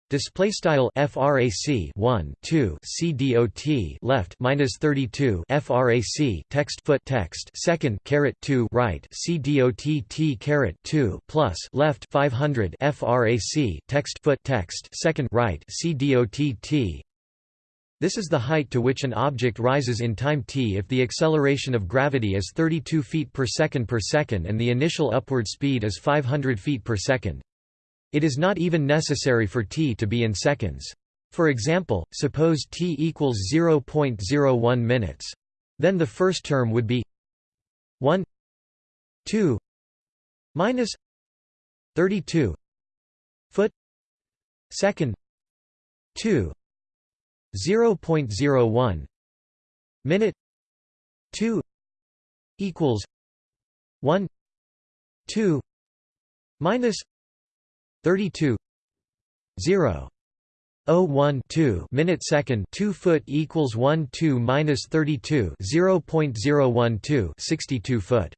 Display style frac 1 2 cdot left minus 32 frac text foot text. Second caret 2 right cdot t caret 2 plus left 500 frac text foot text. Second right cdot t this is the height to which an object rises in time t if the acceleration of gravity is 32 feet per second per second and the initial upward speed is 500 feet per second. It is not even necessary for t to be in seconds. For example, suppose t equals 0.01 minutes. Then the first term would be 1 2 minus 32 foot second 2 0.01 minute 2 equals 1 2 minus 32 0 012 minute second 2 foot equals 1 2 minus 32 0.012 62 foot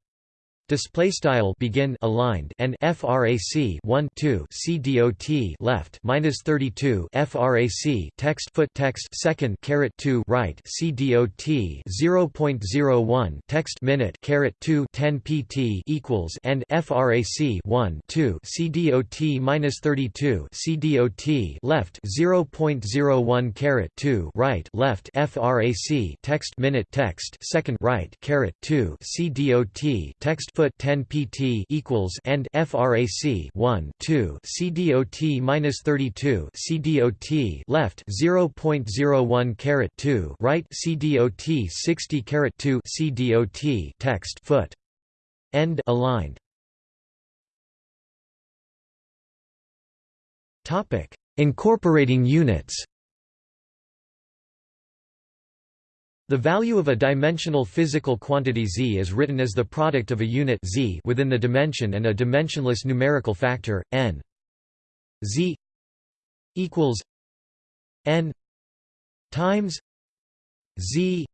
Display style begin aligned and frac 1 2 c dot left minus 32 frac text foot text second caret 2 right c dot 0.01 text minute caret 2 10 pt equals and frac 1 2 c dot minus 32 c dot left 0.01 caret 2 right left frac text minute text second right caret 2 c dot text foot 10 pt equals and frac 1 2 cdot minus 32 cdot left 0.01 caret 2 right cdot 60 caret 2 cdot text foot. End aligned. Topic. Incorporating units The value of a dimensional physical quantity z is written as the product of a unit z within the dimension and a dimensionless numerical factor n. z equals n times z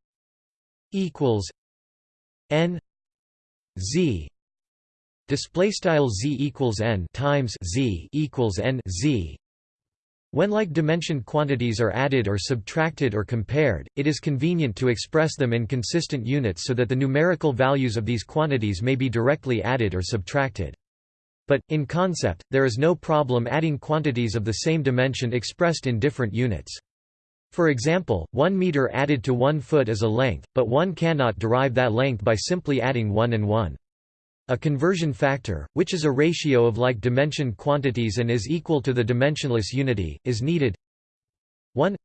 equals n z display style z equals n times z equals n z when like-dimensioned quantities are added or subtracted or compared, it is convenient to express them in consistent units so that the numerical values of these quantities may be directly added or subtracted. But, in concept, there is no problem adding quantities of the same dimension expressed in different units. For example, 1 meter added to 1 foot is a length, but one cannot derive that length by simply adding 1 and 1. A conversion factor, which is a ratio of like-dimensioned quantities and is equal to the dimensionless unity, is needed. 1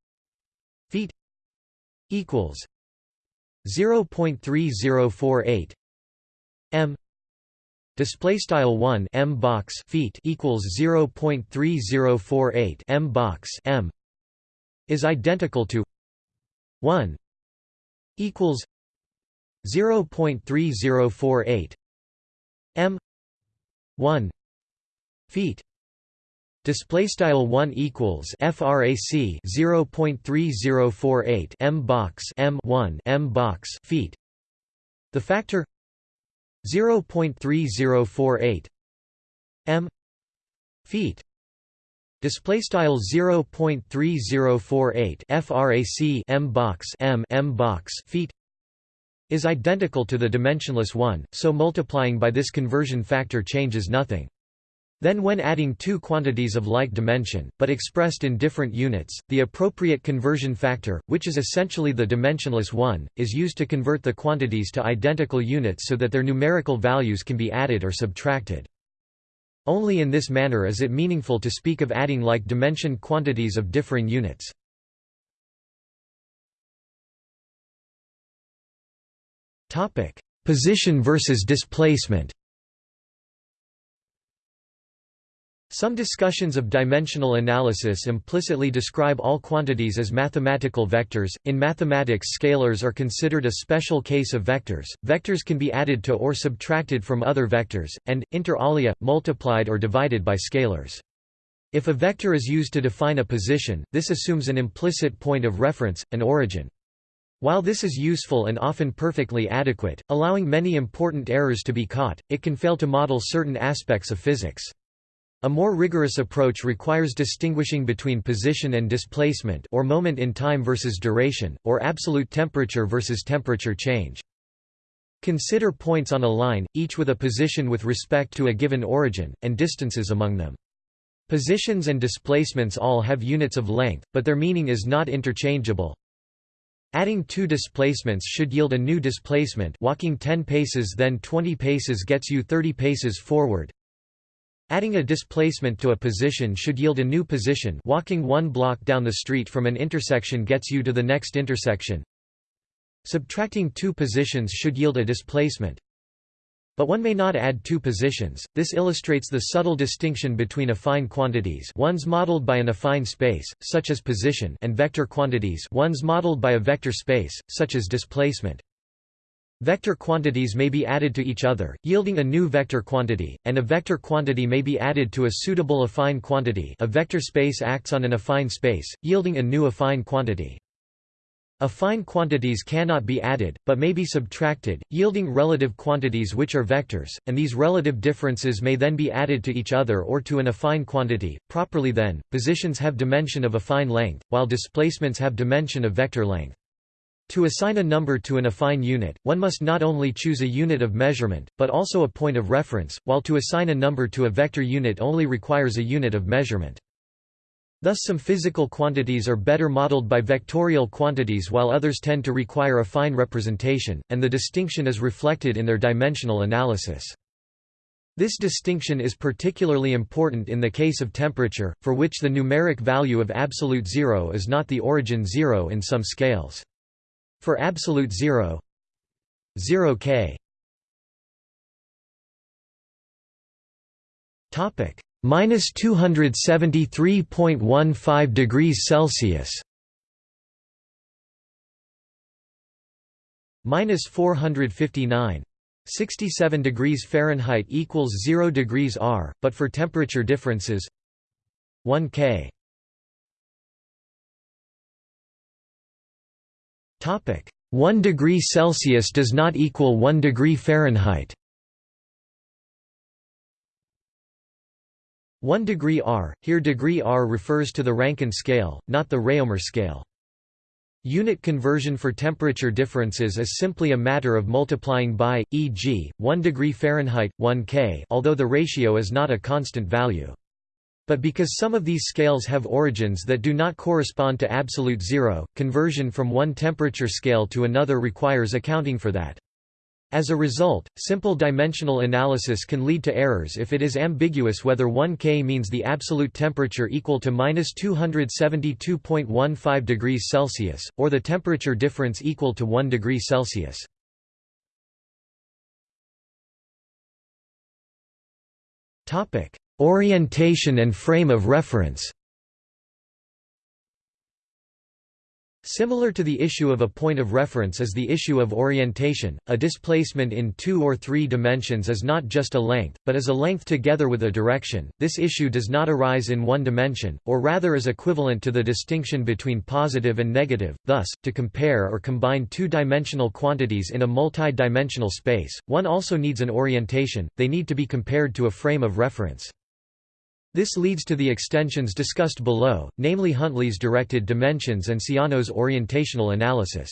feet equals 0.3048 m display style 1 m box feet equals 0.3048 m box m is identical to 1 equals 0.3048 m. 1 feet. Display style 1 equals frac 0.3048 m box m 1 m box feet. The factor 0.3048 m feet. Display style 0.3048 frac m box m m box feet is identical to the dimensionless one, so multiplying by this conversion factor changes nothing. Then when adding two quantities of like dimension, but expressed in different units, the appropriate conversion factor, which is essentially the dimensionless one, is used to convert the quantities to identical units so that their numerical values can be added or subtracted. Only in this manner is it meaningful to speak of adding like dimension quantities of differing units. Topic: Position versus displacement. Some discussions of dimensional analysis implicitly describe all quantities as mathematical vectors. In mathematics, scalars are considered a special case of vectors. Vectors can be added to or subtracted from other vectors, and, inter alia, multiplied or divided by scalars. If a vector is used to define a position, this assumes an implicit point of reference, an origin. While this is useful and often perfectly adequate, allowing many important errors to be caught, it can fail to model certain aspects of physics. A more rigorous approach requires distinguishing between position and displacement or moment in time versus duration, or absolute temperature versus temperature change. Consider points on a line, each with a position with respect to a given origin, and distances among them. Positions and displacements all have units of length, but their meaning is not interchangeable, Adding two displacements should yield a new displacement walking 10 paces then 20 paces gets you 30 paces forward. Adding a displacement to a position should yield a new position walking one block down the street from an intersection gets you to the next intersection. Subtracting two positions should yield a displacement. But one may not add two positions. This illustrates the subtle distinction between affine quantities, ones modeled by an affine space, such as position, and vector quantities, ones modeled by a vector space, such as displacement. Vector quantities may be added to each other, yielding a new vector quantity, and a vector quantity may be added to a suitable affine quantity. A vector space acts on an affine space, yielding a new affine quantity. Affine quantities cannot be added, but may be subtracted, yielding relative quantities which are vectors, and these relative differences may then be added to each other or to an affine quantity. Properly then, positions have dimension of affine length, while displacements have dimension of vector length. To assign a number to an affine unit, one must not only choose a unit of measurement, but also a point of reference, while to assign a number to a vector unit only requires a unit of measurement. Thus some physical quantities are better modeled by vectorial quantities while others tend to require a fine representation, and the distinction is reflected in their dimensional analysis. This distinction is particularly important in the case of temperature, for which the numeric value of absolute zero is not the origin zero in some scales. For absolute zero 0 k topic minus 273.15 degrees Celsius minus 459 67 degrees Fahrenheit equals 0 degrees R, but for temperature differences 1 K. Topic 1 degree Celsius does not equal 1 degree Fahrenheit. 1 degree R, here degree R refers to the Rankine scale, not the Réaumur scale. Unit conversion for temperature differences is simply a matter of multiplying by, e.g., 1 degree Fahrenheit, 1 K although the ratio is not a constant value. But because some of these scales have origins that do not correspond to absolute zero, conversion from one temperature scale to another requires accounting for that. As a result, simple dimensional analysis can lead to errors if it is ambiguous whether 1 K means the absolute temperature equal to minus 272.15 degrees Celsius, or the temperature difference equal to 1 degree Celsius. Orientation and frame of reference Similar to the issue of a point of reference is the issue of orientation. A displacement in two or three dimensions is not just a length, but is a length together with a direction. This issue does not arise in one dimension, or rather is equivalent to the distinction between positive and negative. Thus, to compare or combine two-dimensional quantities in a multi-dimensional space, one also needs an orientation. They need to be compared to a frame of reference. This leads to the extensions discussed below, namely Huntley's directed dimensions and Siano's orientational analysis.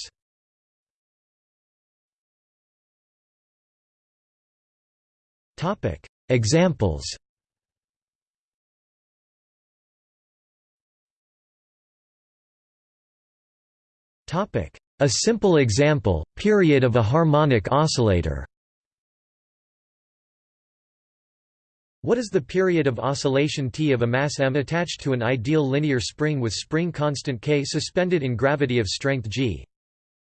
Examples A simple example, period of a harmonic oscillator What is the period of oscillation T of a mass m attached to an ideal linear spring with spring constant K suspended in gravity of strength G?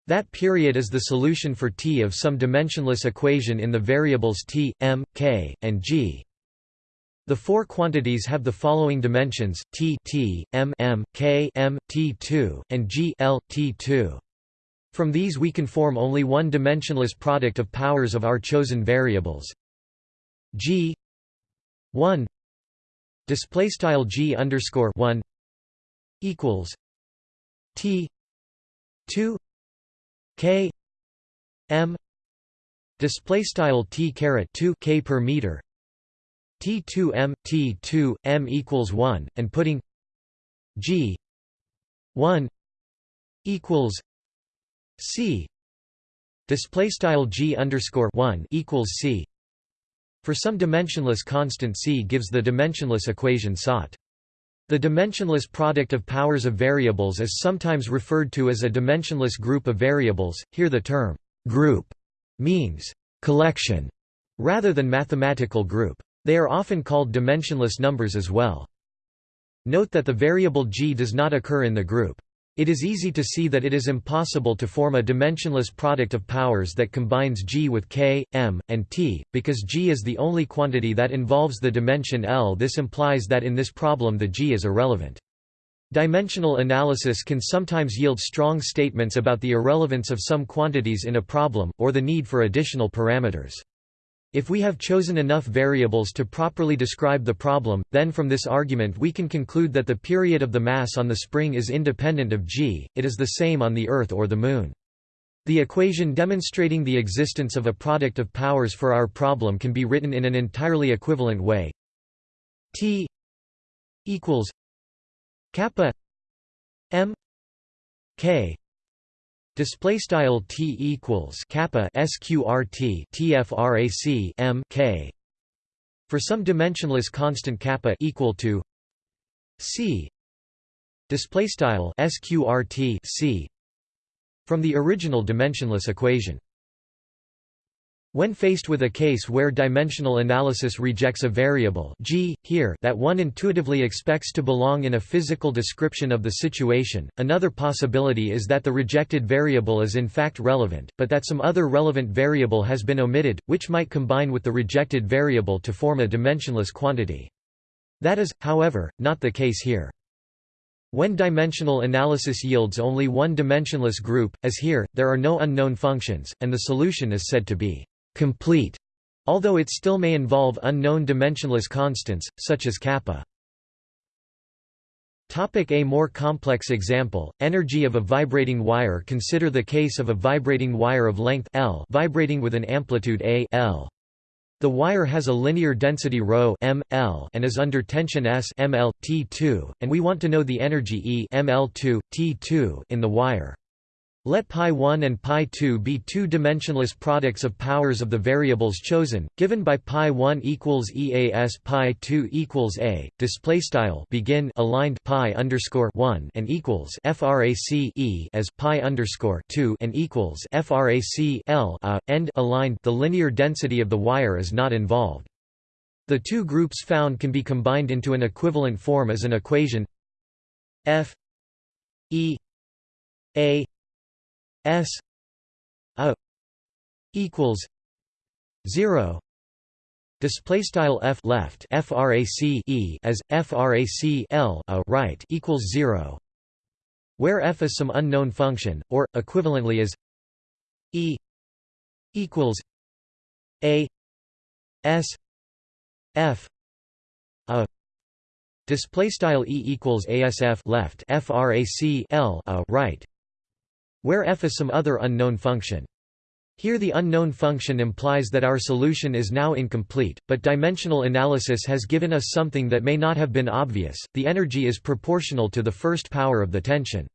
That period is the solution for T of some dimensionless equation in the variables T, m, K, and G. The four quantities have the following dimensions: T, T, M, M, K, M, T2, and G, L, T2. From these we can form only one dimensionless product of powers of our chosen variables. G 1 display style g underscore 1 equals t 2 k m display style t caret 2 k per meter. T2 m t2 m equals 1 and putting g 1 equals c display style g underscore 1 equals c for some dimensionless constant C gives the dimensionless equation sought. The dimensionless product of powers of variables is sometimes referred to as a dimensionless group of variables, here the term «group» means «collection» rather than mathematical group. They are often called dimensionless numbers as well. Note that the variable g does not occur in the group. It is easy to see that it is impossible to form a dimensionless product of powers that combines G with K, M, and T, because G is the only quantity that involves the dimension L. This implies that in this problem the G is irrelevant. Dimensional analysis can sometimes yield strong statements about the irrelevance of some quantities in a problem, or the need for additional parameters. If we have chosen enough variables to properly describe the problem, then from this argument we can conclude that the period of the mass on the spring is independent of g, it is the same on the Earth or the Moon. The equation demonstrating the existence of a product of powers for our problem can be written in an entirely equivalent way. T equals kappa m k display style t equals kappa sqrt tfrac m k. For some dimensionless constant kappa equal to c. Display style sqrt c. From the original dimensionless equation when faced with a case where dimensional analysis rejects a variable g, here that one intuitively expects to belong in a physical description of the situation, another possibility is that the rejected variable is in fact relevant, but that some other relevant variable has been omitted, which might combine with the rejected variable to form a dimensionless quantity. That is, however, not the case here. When dimensional analysis yields only one dimensionless group, as here, there are no unknown functions, and the solution is said to be complete, although it still may involve unknown dimensionless constants, such as kappa. Topic a more complex example, energy of a vibrating wire Consider the case of a vibrating wire of length L vibrating with an amplitude A L. The wire has a linear density ρ m, L and is under tension S ml, T2, and we want to know the energy E ml2, T2 in the wire. Let pi1 and pi2 be two dimensionless products of powers of the variables chosen, given by pi1 equals EAS pi2 equals A. Display style begin aligned pi underscore 1 and equals frac E as pi underscore 2 and equals frac L a, end aligned. The linear density of the wire is not involved. The two groups found can be combined into an equivalent form as an equation F E A S a equals zero. Display style f left frac e as frac l a right equals zero. Where f is some unknown function or equivalently as e equals a s f a. Display style e equals asf left frac l a right where f is some other unknown function. Here the unknown function implies that our solution is now incomplete, but dimensional analysis has given us something that may not have been obvious, the energy is proportional to the first power of the tension.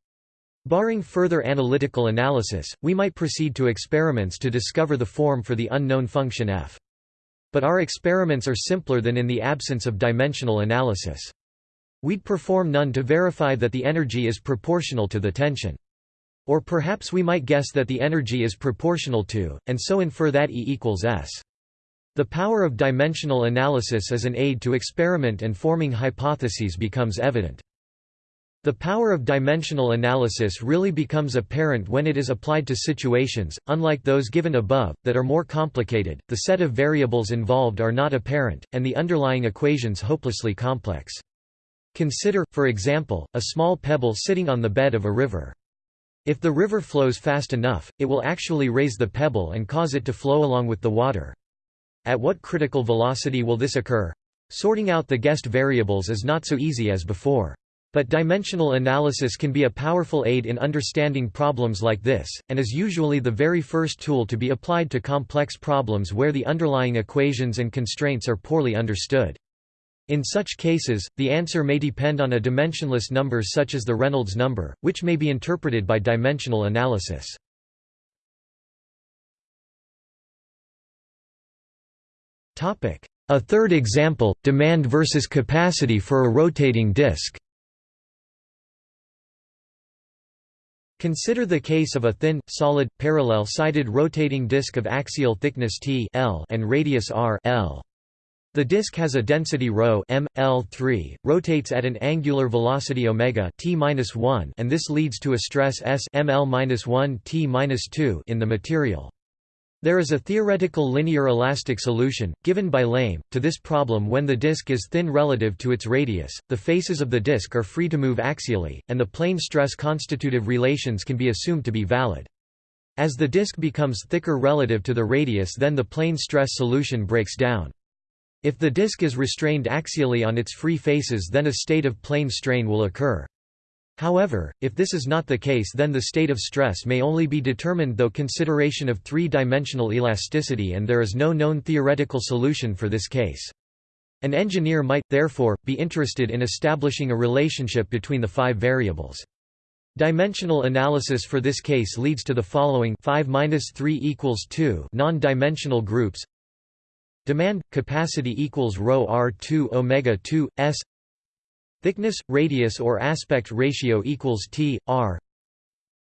Barring further analytical analysis, we might proceed to experiments to discover the form for the unknown function f. But our experiments are simpler than in the absence of dimensional analysis. We'd perform none to verify that the energy is proportional to the tension. Or perhaps we might guess that the energy is proportional to, and so infer that E equals S. The power of dimensional analysis as an aid to experiment and forming hypotheses becomes evident. The power of dimensional analysis really becomes apparent when it is applied to situations, unlike those given above, that are more complicated, the set of variables involved are not apparent, and the underlying equations hopelessly complex. Consider, for example, a small pebble sitting on the bed of a river. If the river flows fast enough, it will actually raise the pebble and cause it to flow along with the water. At what critical velocity will this occur? Sorting out the guessed variables is not so easy as before. But dimensional analysis can be a powerful aid in understanding problems like this, and is usually the very first tool to be applied to complex problems where the underlying equations and constraints are poorly understood. In such cases, the answer may depend on a dimensionless number such as the Reynolds number, which may be interpreted by dimensional analysis. A third example, demand versus capacity for a rotating disk Consider the case of a thin, solid, parallel-sided rotating disk of axial thickness t L and radius r L. The disk has a density ρ m, L3, rotates at an angular velocity omega t-1 and this leads to a stress S ml-1 t-2 in the material. There is a theoretical linear elastic solution, given by Lame, to this problem when the disk is thin relative to its radius, the faces of the disk are free to move axially, and the plane stress constitutive relations can be assumed to be valid. As the disk becomes thicker relative to the radius then the plane stress solution breaks down. If the disk is restrained axially on its free faces then a state of plane strain will occur. However, if this is not the case then the state of stress may only be determined though consideration of three-dimensional elasticity and there is no known theoretical solution for this case. An engineer might, therefore, be interested in establishing a relationship between the five variables. Dimensional analysis for this case leads to the following 5 3 equals 2 non-dimensional groups Demand capacity equals rho r2 omega 2 s Thickness, radius or aspect ratio equals T, R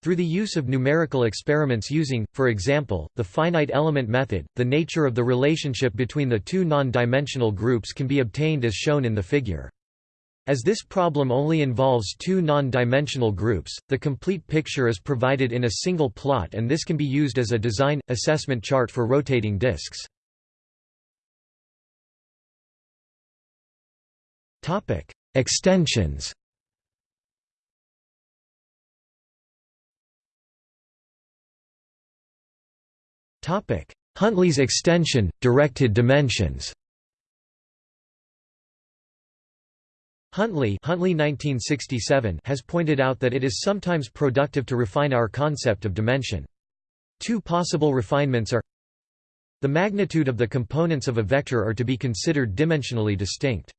through the use of numerical experiments using, for example, the finite element method, the nature of the relationship between the two non-dimensional groups can be obtained as shown in the figure. As this problem only involves two non-dimensional groups, the complete picture is provided in a single plot and this can be used as a design, assessment chart for rotating disks. Extensions Topic: Huntley's extension, directed dimensions Huntley, Huntley 1967 has pointed out that it is sometimes productive to refine our concept of dimension. Two possible refinements are The magnitude of the components of a vector are to be considered dimensionally distinct.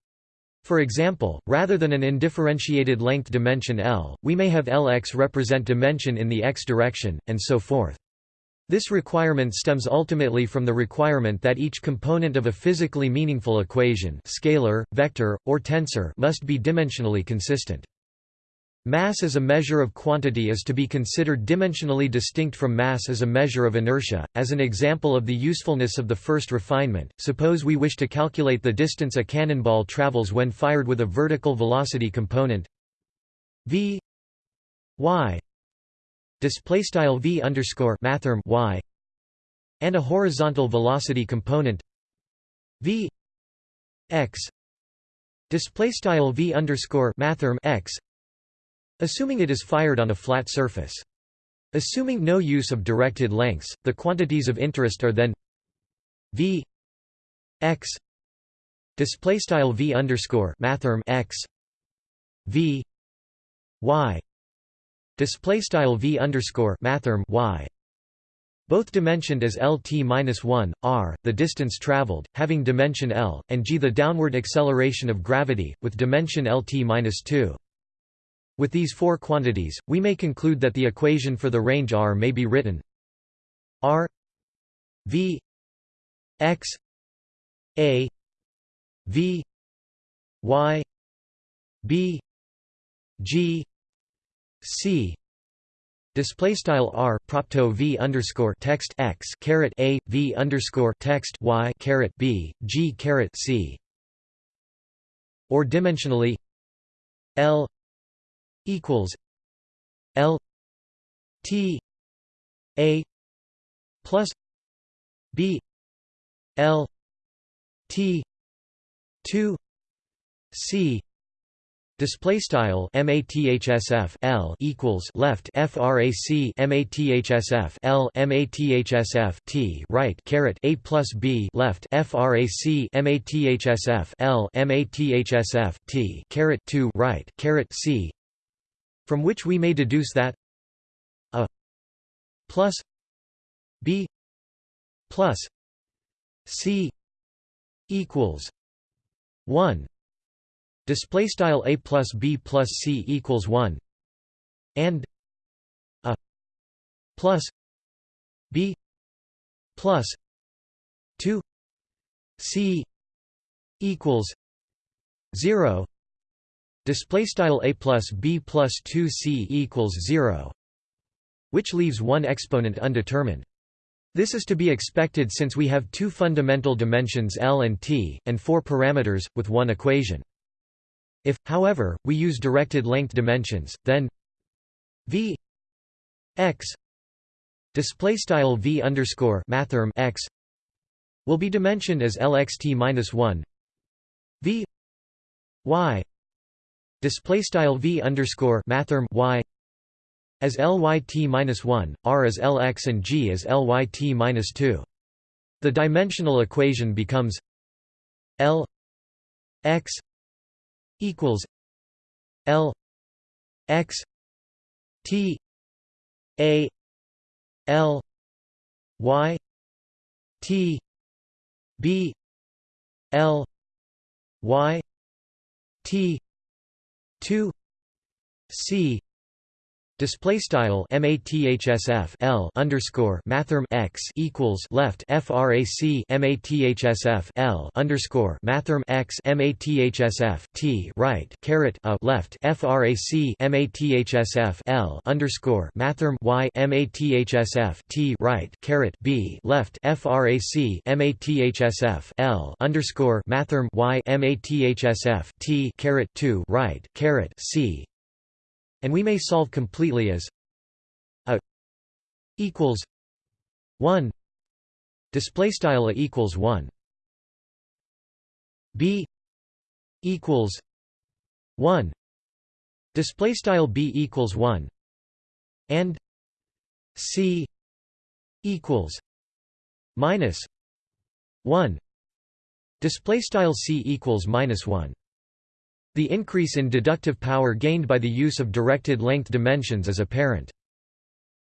For example, rather than an indifferentiated length dimension L, we may have Lx represent dimension in the x direction, and so forth. This requirement stems ultimately from the requirement that each component of a physically meaningful equation scalar, vector, or tensor must be dimensionally consistent. Mass as a measure of quantity is to be considered dimensionally distinct from mass as a measure of inertia. As an example of the usefulness of the first refinement, suppose we wish to calculate the distance a cannonball travels when fired with a vertical velocity component v y display style v underscore mathrm y and a horizontal velocity component v x display style v underscore mathrm x Assuming it is fired on a flat surface. Assuming no use of directed lengths, the quantities of interest are then v x display style v underscore mathrm x v y display style v underscore mathrm y both dimensioned as lt-1, r, the distance traveled, having dimension l, and g the downward acceleration of gravity, with dimension lt-2. With these four quantities, we may conclude that the equation for the range R may be written R V X A V Y B G C. Display style r propto v underscore text x caret a v underscore text y caret b g caret c, or dimensionally L equals L T A plus B L T two C Display style mathsf L equals left frac mathsf L mathsf T right caret a plus B left frac mathsf L mathsf T caret two right caret C from which we may deduce that a plus b plus c equals 1 display style a plus b plus c equals 1 and a plus b plus 2 c equals 0 display style a plus b plus 2 c equals 0 which leaves one exponent undetermined this is to be expected since we have two fundamental dimensions L and T, and four parameters, with one equation. If, however, we use directed length dimensions, then v x display style v underscore mathrm x will be dimensioned as lxt minus one v y display style v underscore mathrm y as Lyt-1, r as Lx and g as Lyt-2. The dimensional equation becomes L x equals L x T A L Y T B L Y T two C Display style mathsf l underscore mathrm x equals left frac mathsf l underscore mathrm x mathsf t right caret a left frac mathsf l underscore mathrm y mathsf t right caret b left frac mathsf l underscore mathrm y mathsf t caret 2 right caret c and we may solve completely as a equals 1 display style a equals 1 b equals 1 display style b equals 1 and c equals minus 1 display style c equals minus 1 the increase in deductive power gained by the use of directed length dimensions is apparent.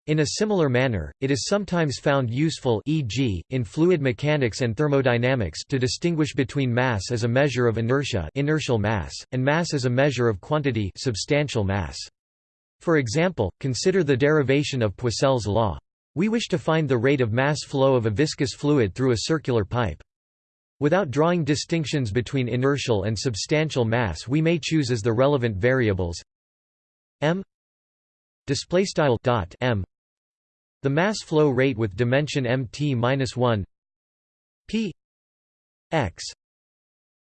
In a similar manner, it is sometimes found useful e.g., in fluid mechanics and thermodynamics to distinguish between mass as a measure of inertia inertial mass, and mass as a measure of quantity substantial mass. For example, consider the derivation of Poiseuille's law. We wish to find the rate of mass flow of a viscous fluid through a circular pipe. Without drawing distinctions between inertial and substantial mass we may choose as the relevant variables m m. The mass flow rate with dimension mt-1 p x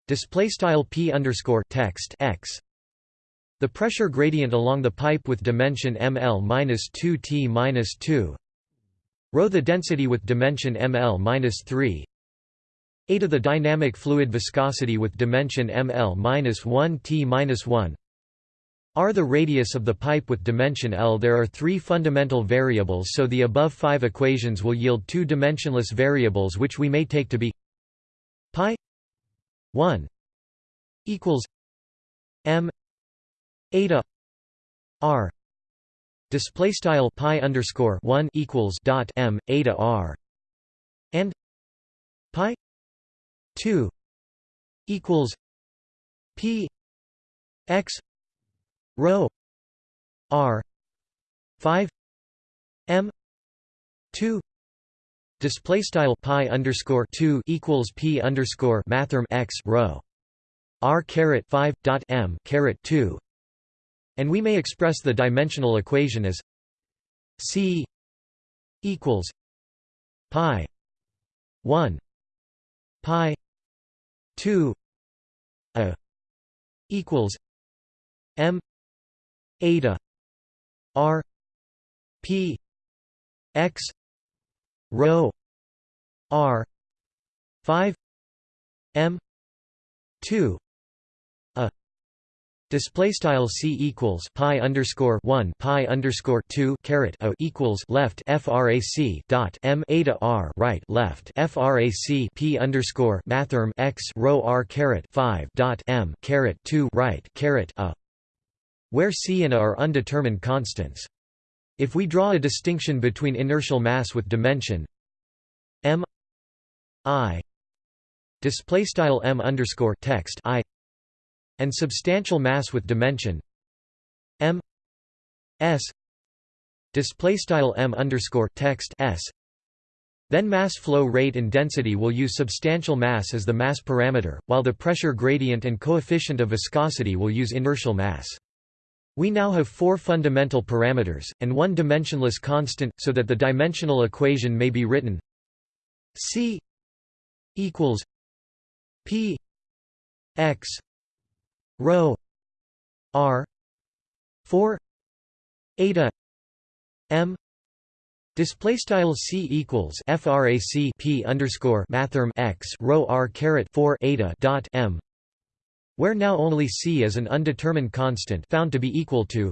display style p underscore text x. The pressure gradient along the pipe with dimension ml-2 t-2 rho the density with dimension ml-3 eta the dynamic fluid viscosity with dimension ml-1 t-1 r the radius of the pipe with dimension L. There are three fundamental variables so the above five equations will yield two dimensionless variables which we may take to be pi 1 equals m eta r. Display style pi underscore 1 equals dot m eta r. And pi 2 equals p x rho r 5 m 2 display style pi underscore 2 equals p underscore mathrm x rho r caret 5 dot m caret 2 and we may express the dimensional equation as c equals pi 1 pi 2 a equals m eta r p x rho r 5 m 2 Display style c equals pi underscore one pi underscore two caret a equals left frac dot m eta r right left frac p underscore mathrm x rho r caret five dot m caret two right caret a, where c and a are undetermined constants. If we draw a distinction between inertial mass with dimension m i display style m underscore text i and substantial mass with dimension m s display style m underscore text s then mass flow rate and density will use substantial mass as the mass parameter, while the pressure gradient and coefficient of viscosity will use inertial mass. We now have four fundamental parameters, and one dimensionless constant, so that the dimensional equation may be written C equals P x rho r 4 eta m display style c equals frac p underscore mathrm x rho r caret 4 eta dot m where now only c is an undetermined constant found to be equal to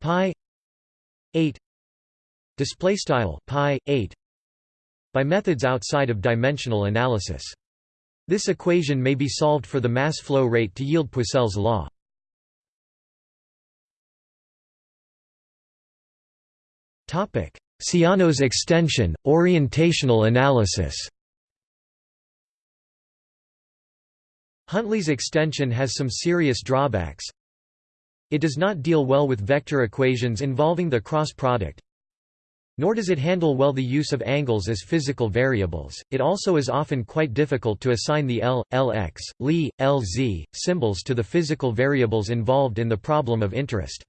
pi 8 display style pi 8 by methods outside of dimensional analysis. This equation may be solved for the mass flow rate to yield Poiseuille's law. Topic: Siano's extension, orientational analysis. Huntley's extension has some serious drawbacks. It does not deal well with vector equations involving the cross product, nor does it handle well the use of angles as physical variables. It also is often quite difficult to assign the L, Lx, Ly, Lz symbols to the physical variables involved in the problem of interest.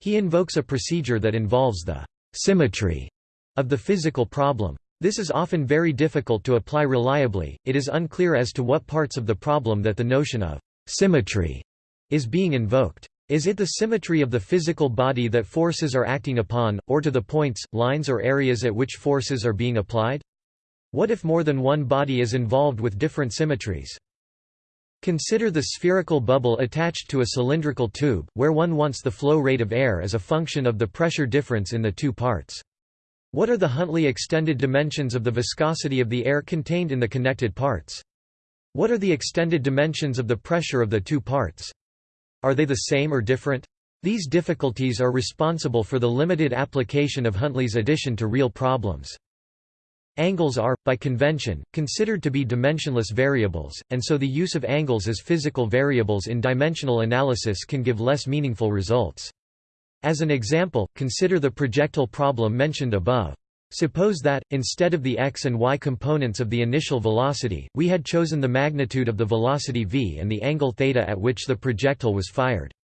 He invokes a procedure that involves the symmetry of the physical problem. This is often very difficult to apply reliably, it is unclear as to what parts of the problem that the notion of symmetry is being invoked. Is it the symmetry of the physical body that forces are acting upon, or to the points, lines or areas at which forces are being applied? What if more than one body is involved with different symmetries? Consider the spherical bubble attached to a cylindrical tube, where one wants the flow rate of air as a function of the pressure difference in the two parts. What are the Huntley extended dimensions of the viscosity of the air contained in the connected parts? What are the extended dimensions of the pressure of the two parts? Are they the same or different? These difficulties are responsible for the limited application of Huntley's addition to real problems. Angles are, by convention, considered to be dimensionless variables, and so the use of angles as physical variables in dimensional analysis can give less meaningful results. As an example, consider the projectile problem mentioned above. Suppose that, instead of the x and y components of the initial velocity, we had chosen the magnitude of the velocity v and the angle theta at which the projectile was fired.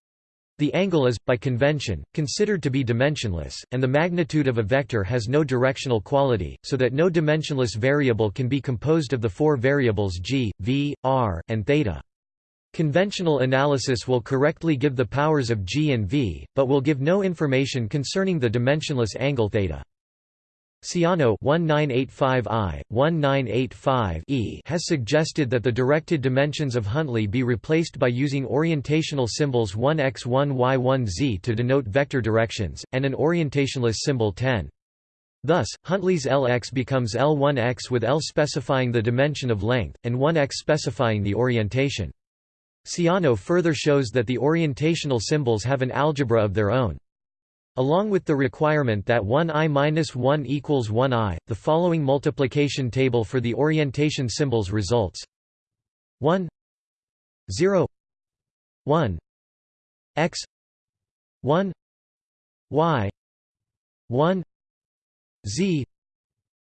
The angle is, by convention, considered to be dimensionless, and the magnitude of a vector has no directional quality, so that no dimensionless variable can be composed of the four variables g, v, r, and theta. Conventional analysis will correctly give the powers of g and v, but will give no information concerning the dimensionless angle theta. Siano 1985I, 1985E has suggested that the directed dimensions of Huntley be replaced by using orientational symbols 1x 1y 1z to denote vector directions, and an orientationless symbol 10. Thus, Huntley's Lx becomes L1x with L specifying the dimension of length, and 1x specifying the orientation. Siano further shows that the orientational symbols have an algebra of their own. Along with the requirement that 1i-1 equals 1i, the following multiplication table for the orientation symbols results. 1 0 1 x 1 y 1 z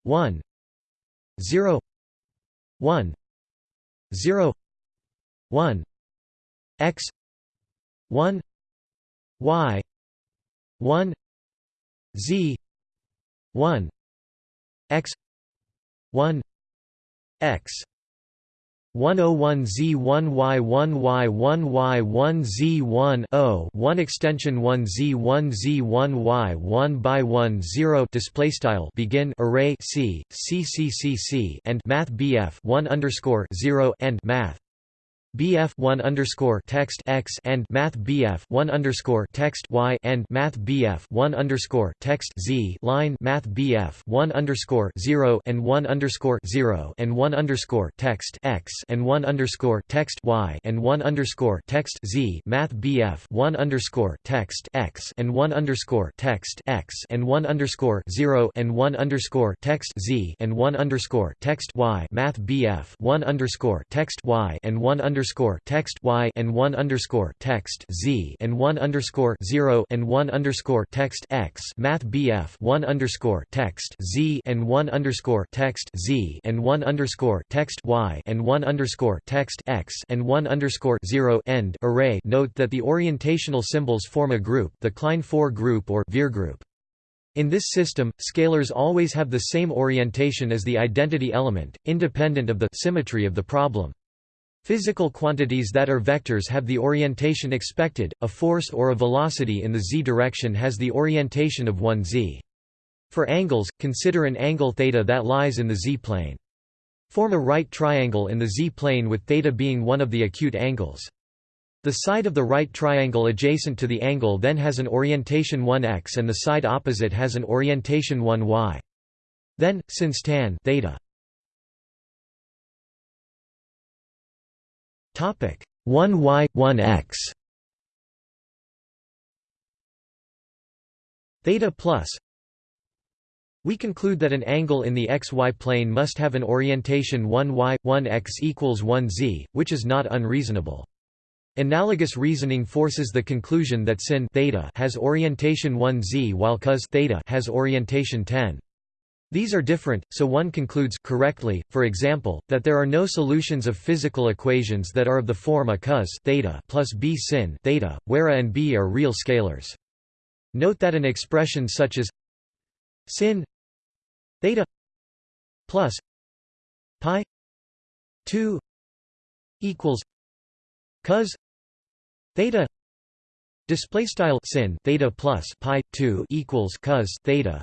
1 0 1 0 1 x 1 y 1 z 1 x 1 x. 101Z1Y1Y1Y1Z1 0 1 extension 1Z1Z1Y1 by 1 0 display style begin array C C C C C and math BF 1 underscore 0 and math BF 1 underscore text x and Math BF 1 underscore text y and Math BF 1 underscore text z line Math BF 1 underscore 0 and 1 underscore 0 and 1 underscore text x and 1 underscore text y and 1 underscore text z Math BF 1 underscore text x and 1 underscore text x and 1 underscore 0 and 1 underscore text z and 1 underscore text y Math BF 1 underscore text y and 1 underscore underscore text y and one underscore text z and one underscore zero and one underscore text x Math BF one underscore text z and one underscore text z and one underscore text y and one underscore text x and one underscore zero end array. Note that the orientational symbols form a group, the Klein 4 group or Viergruppe. group. In this system, scalars always have the same orientation as the identity element, independent of the symmetry of the problem. Physical quantities that are vectors have the orientation expected, a force or a velocity in the z direction has the orientation of 1 z. For angles, consider an angle θ that lies in the z-plane. Form a right triangle in the z-plane with θ being one of the acute angles. The side of the right triangle adjacent to the angle then has an orientation 1x and the side opposite has an orientation 1y. Then, since tan theta 1y 1x theta plus we conclude that an angle in the xy plane must have an orientation 1y, 1x equals 1z, which is not unreasonable. Analogous reasoning forces the conclusion that sin theta has orientation 1z while cos theta has orientation 10. These are different, so one concludes correctly, for example, that there are no solutions of physical equations that are of the form a cos theta plus b sin theta, where a and b are real scalars. Note that an expression such as sin theta plus pi 2 equals cos theta display style sin theta plus pi 2 equals cos theta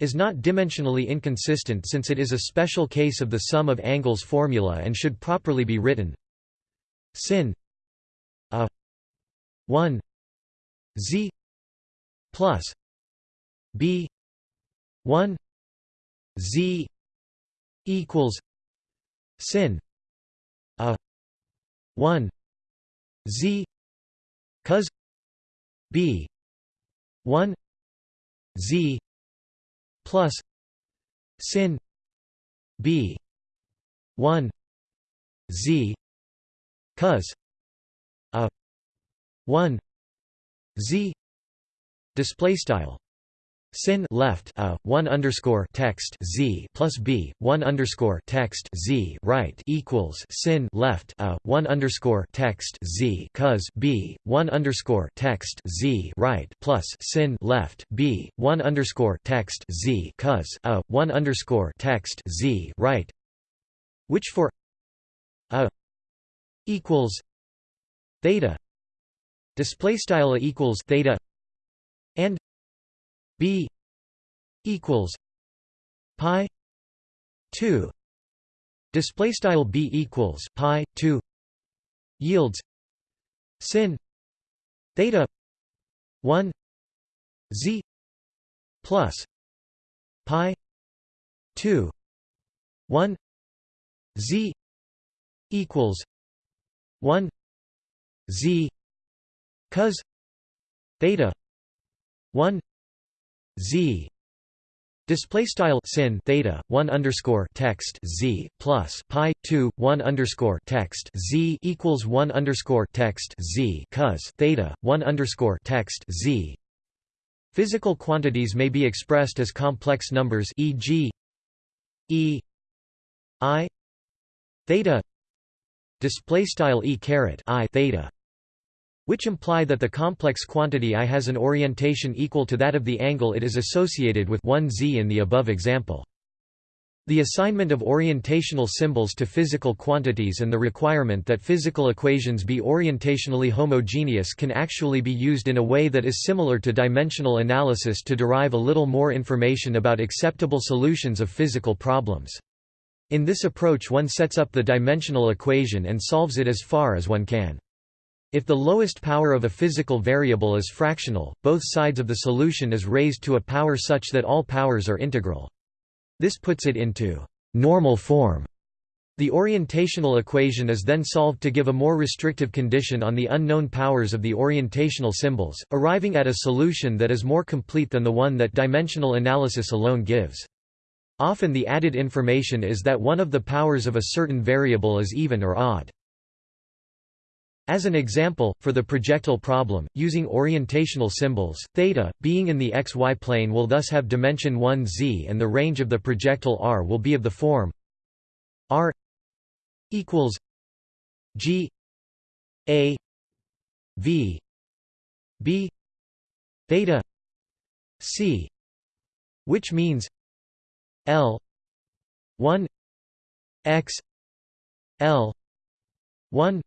is not dimensionally inconsistent since it is a special case of the sum of angles formula and should properly be written. Sin a 1 z plus b 1 z equals sin a 1 z cos b 1 z plus sin b 1 z cos a 1 z display style sin left a 1 underscore text z plus b 1 underscore text z right equals sin left a 1 underscore text z cos b 1 underscore text z right plus sin left b 1 underscore text z cos a 1 underscore text z right which for a equals theta display style equals theta b equals pi 2 display style b equals pi 2 yields sin theta 1 z plus pi 2 1 z equals 1 z cos theta 1 z. Display style sin theta 1 underscore text z plus pi 2 1 underscore text z equals 1 underscore text z cos theta 1 underscore text z. Physical quantities may be expressed as complex numbers e.g. e i theta. Display style e caret i theta which imply that the complex quantity I has an orientation equal to that of the angle it is associated with 1 z in the above example. The assignment of orientational symbols to physical quantities and the requirement that physical equations be orientationally homogeneous can actually be used in a way that is similar to dimensional analysis to derive a little more information about acceptable solutions of physical problems. In this approach one sets up the dimensional equation and solves it as far as one can. If the lowest power of a physical variable is fractional, both sides of the solution is raised to a power such that all powers are integral. This puts it into normal form. The orientational equation is then solved to give a more restrictive condition on the unknown powers of the orientational symbols, arriving at a solution that is more complete than the one that dimensional analysis alone gives. Often the added information is that one of the powers of a certain variable is even or odd. As an example, for the projectile problem, using orientational symbols, theta, being in the xy plane will thus have dimension 1 z and the range of the projectile r will be of the form r equals g a v b theta c which means l 1 x l 1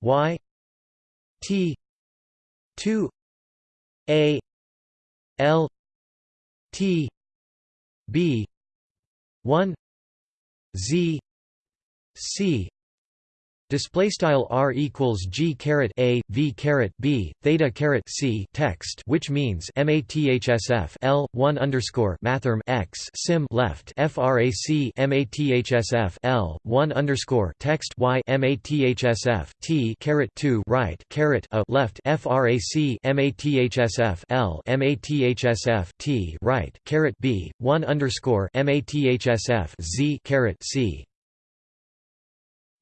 y t 2 a l t b 1 z c Display style r equals g caret a v caret b theta caret c text, which means mathsf l one underscore mathrm x sim left frac mathsf l one underscore text y mathsf t caret two right caret a left frac mathsf l mathsf t right caret b one underscore mathsf z caret c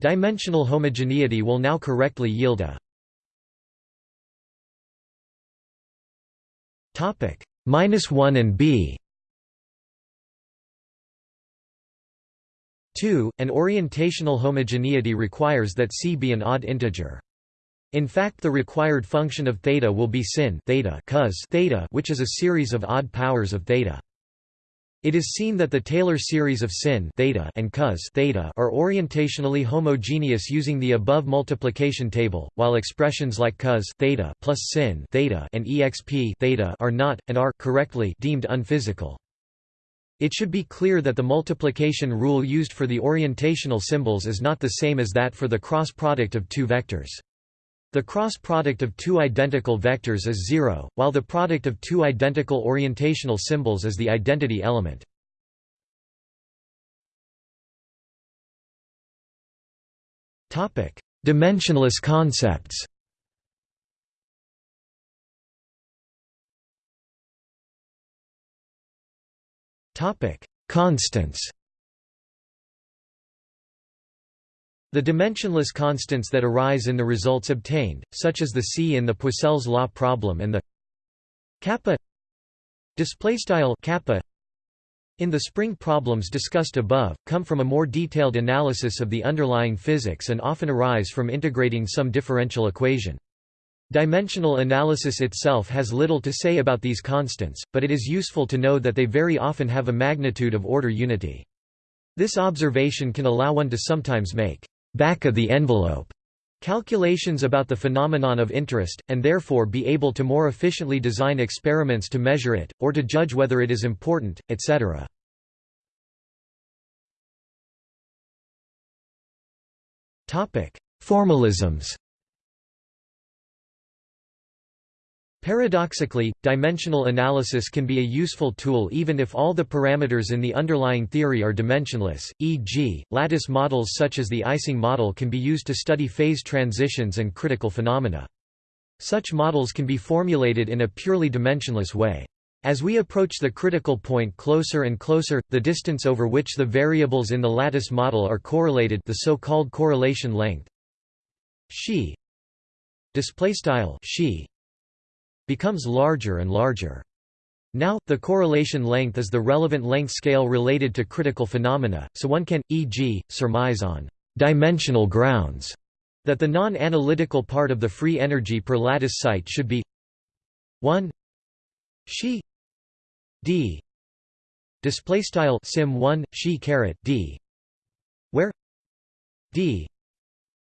Dimensional homogeneity will now correctly yield a topic minus 1 and b. 2 an orientational homogeneity requires that c be an odd integer. In fact the required function of theta will be sin theta cos theta which is a series of odd powers of theta it is seen that the Taylor series of sin theta and cos theta are orientationally homogeneous using the above multiplication table, while expressions like cos theta plus sin theta and exp theta are not and are correctly deemed unphysical. It should be clear that the multiplication rule used for the orientational symbols is not the same as that for the cross product of two vectors. The cross product of two identical vectors is zero, while the product of two identical orientational symbols is the identity element. Dimensionless concepts. Constants The dimensionless constants that arise in the results obtained, such as the c in the Poiseuille's law problem and the kappa kappa in the spring problems discussed above, come from a more detailed analysis of the underlying physics and often arise from integrating some differential equation. Dimensional analysis itself has little to say about these constants, but it is useful to know that they very often have a magnitude of order unity. This observation can allow one to sometimes make back-of-the-envelope calculations about the phenomenon of interest, and therefore be able to more efficiently design experiments to measure it, or to judge whether it is important, etc. Formalisms Paradoxically, dimensional analysis can be a useful tool even if all the parameters in the underlying theory are dimensionless, e.g., lattice models such as the Ising model can be used to study phase transitions and critical phenomena. Such models can be formulated in a purely dimensionless way. As we approach the critical point closer and closer, the distance over which the variables in the lattice model are correlated the so-called correlation length xi becomes larger and larger. Now, the correlation length is the relevant length scale related to critical phenomena, so one can, e.g., surmise on dimensional grounds that the non-analytical part of the free energy per lattice site should be 1 she d display style sim 1 she caret d where d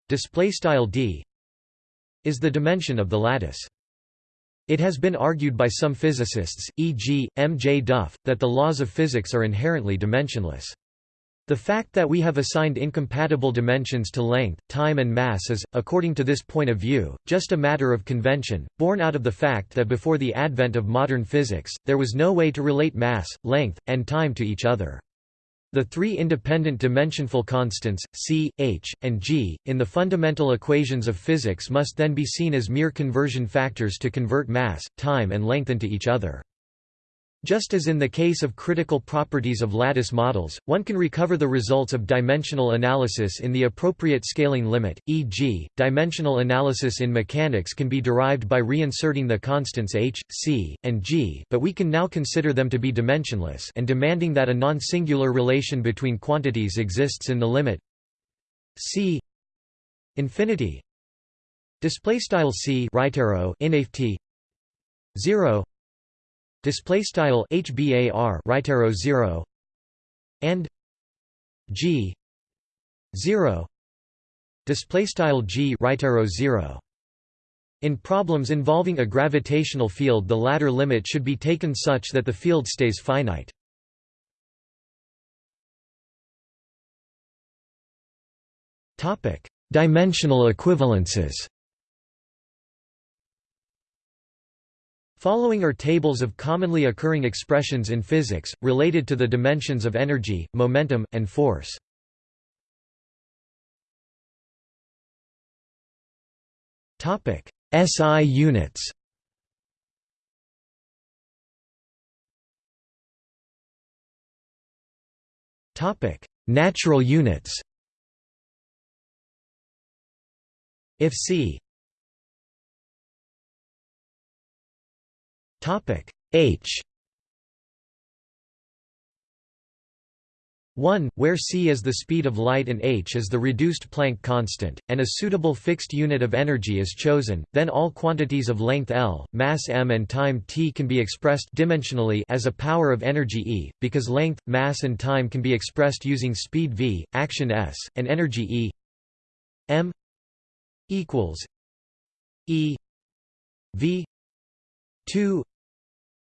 display style d is the dimension of the lattice it has been argued by some physicists, e.g., M. J. Duff, that the laws of physics are inherently dimensionless. The fact that we have assigned incompatible dimensions to length, time and mass is, according to this point of view, just a matter of convention, born out of the fact that before the advent of modern physics, there was no way to relate mass, length, and time to each other. The three independent dimensionful constants, c, h, and g, in the fundamental equations of physics must then be seen as mere conversion factors to convert mass, time and length into each other. Just as in the case of critical properties of lattice models, one can recover the results of dimensional analysis in the appropriate scaling limit, e.g., dimensional analysis in mechanics can be derived by reinserting the constants h, c, and g but we can now consider them to be dimensionless and demanding that a non-singular relation between quantities exists in the limit c infinity display style c right arrow in 0 display style hbar right arrow 0 and g 0 display style g right arrow 0 in problems involving a gravitational field the latter limit should be taken such that the field stays finite. Topic Dimensional equivalences Following are tables of commonly occurring expressions in physics, related to the dimensions of energy, momentum, and force. SI units. Natural units. If c Topic H. 1, where c is the speed of light and h is the reduced Planck constant, and a suitable fixed unit of energy is chosen, then all quantities of length L, mass m and time t can be expressed dimensionally as a power of energy E, because length, mass and time can be expressed using speed v, action s, and energy E. M equals E v 2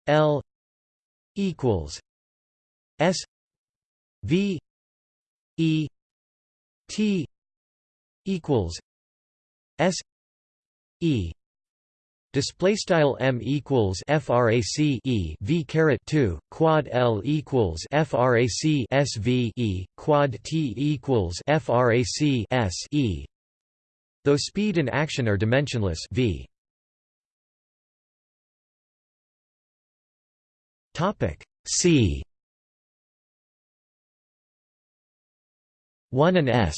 L equals S V E T equals S E Display style m equals frac e v caret 2 quad l equals frac s v e quad t equals frac s e. Though speed and action are dimensionless, v Topic C. 1 and S.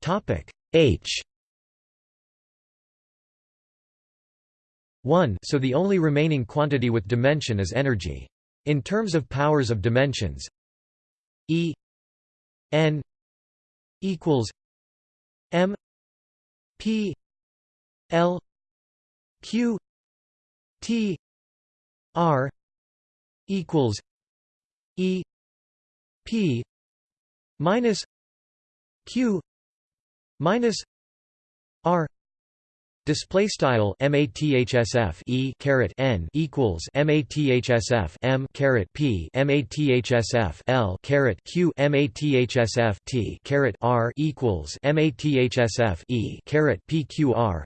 Topic H. 1 so the only remaining quantity with dimension is energy. In terms of powers of dimensions E n equals m p l q T R equals E P minus Q minus R Display style mathsf e caret n equals mathsf m caret p mathsf l caret q mathsf t caret r equals mathsf e caret pqr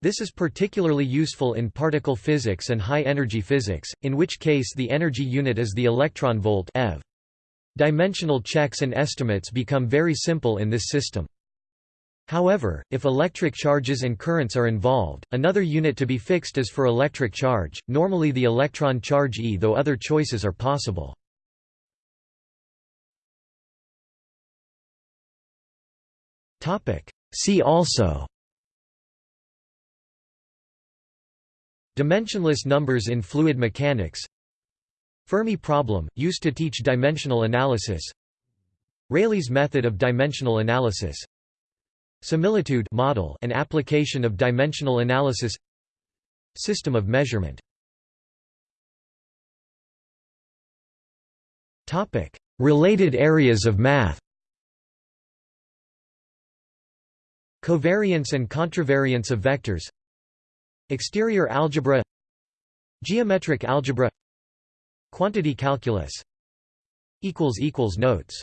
this is particularly useful in particle physics and high-energy physics, in which case the energy unit is the electron volt eV. Dimensional checks and estimates become very simple in this system. However, if electric charges and currents are involved, another unit to be fixed is for electric charge, normally the electron charge E though other choices are possible. See also Dimensionless numbers in fluid mechanics. Fermi problem, used to teach dimensional analysis. Rayleigh's method of dimensional analysis. Similitude model and application of dimensional analysis. System of measurement. Related areas of math. Covariance and contravariance of vectors Exterior algebra Geometric algebra Quantity calculus Notes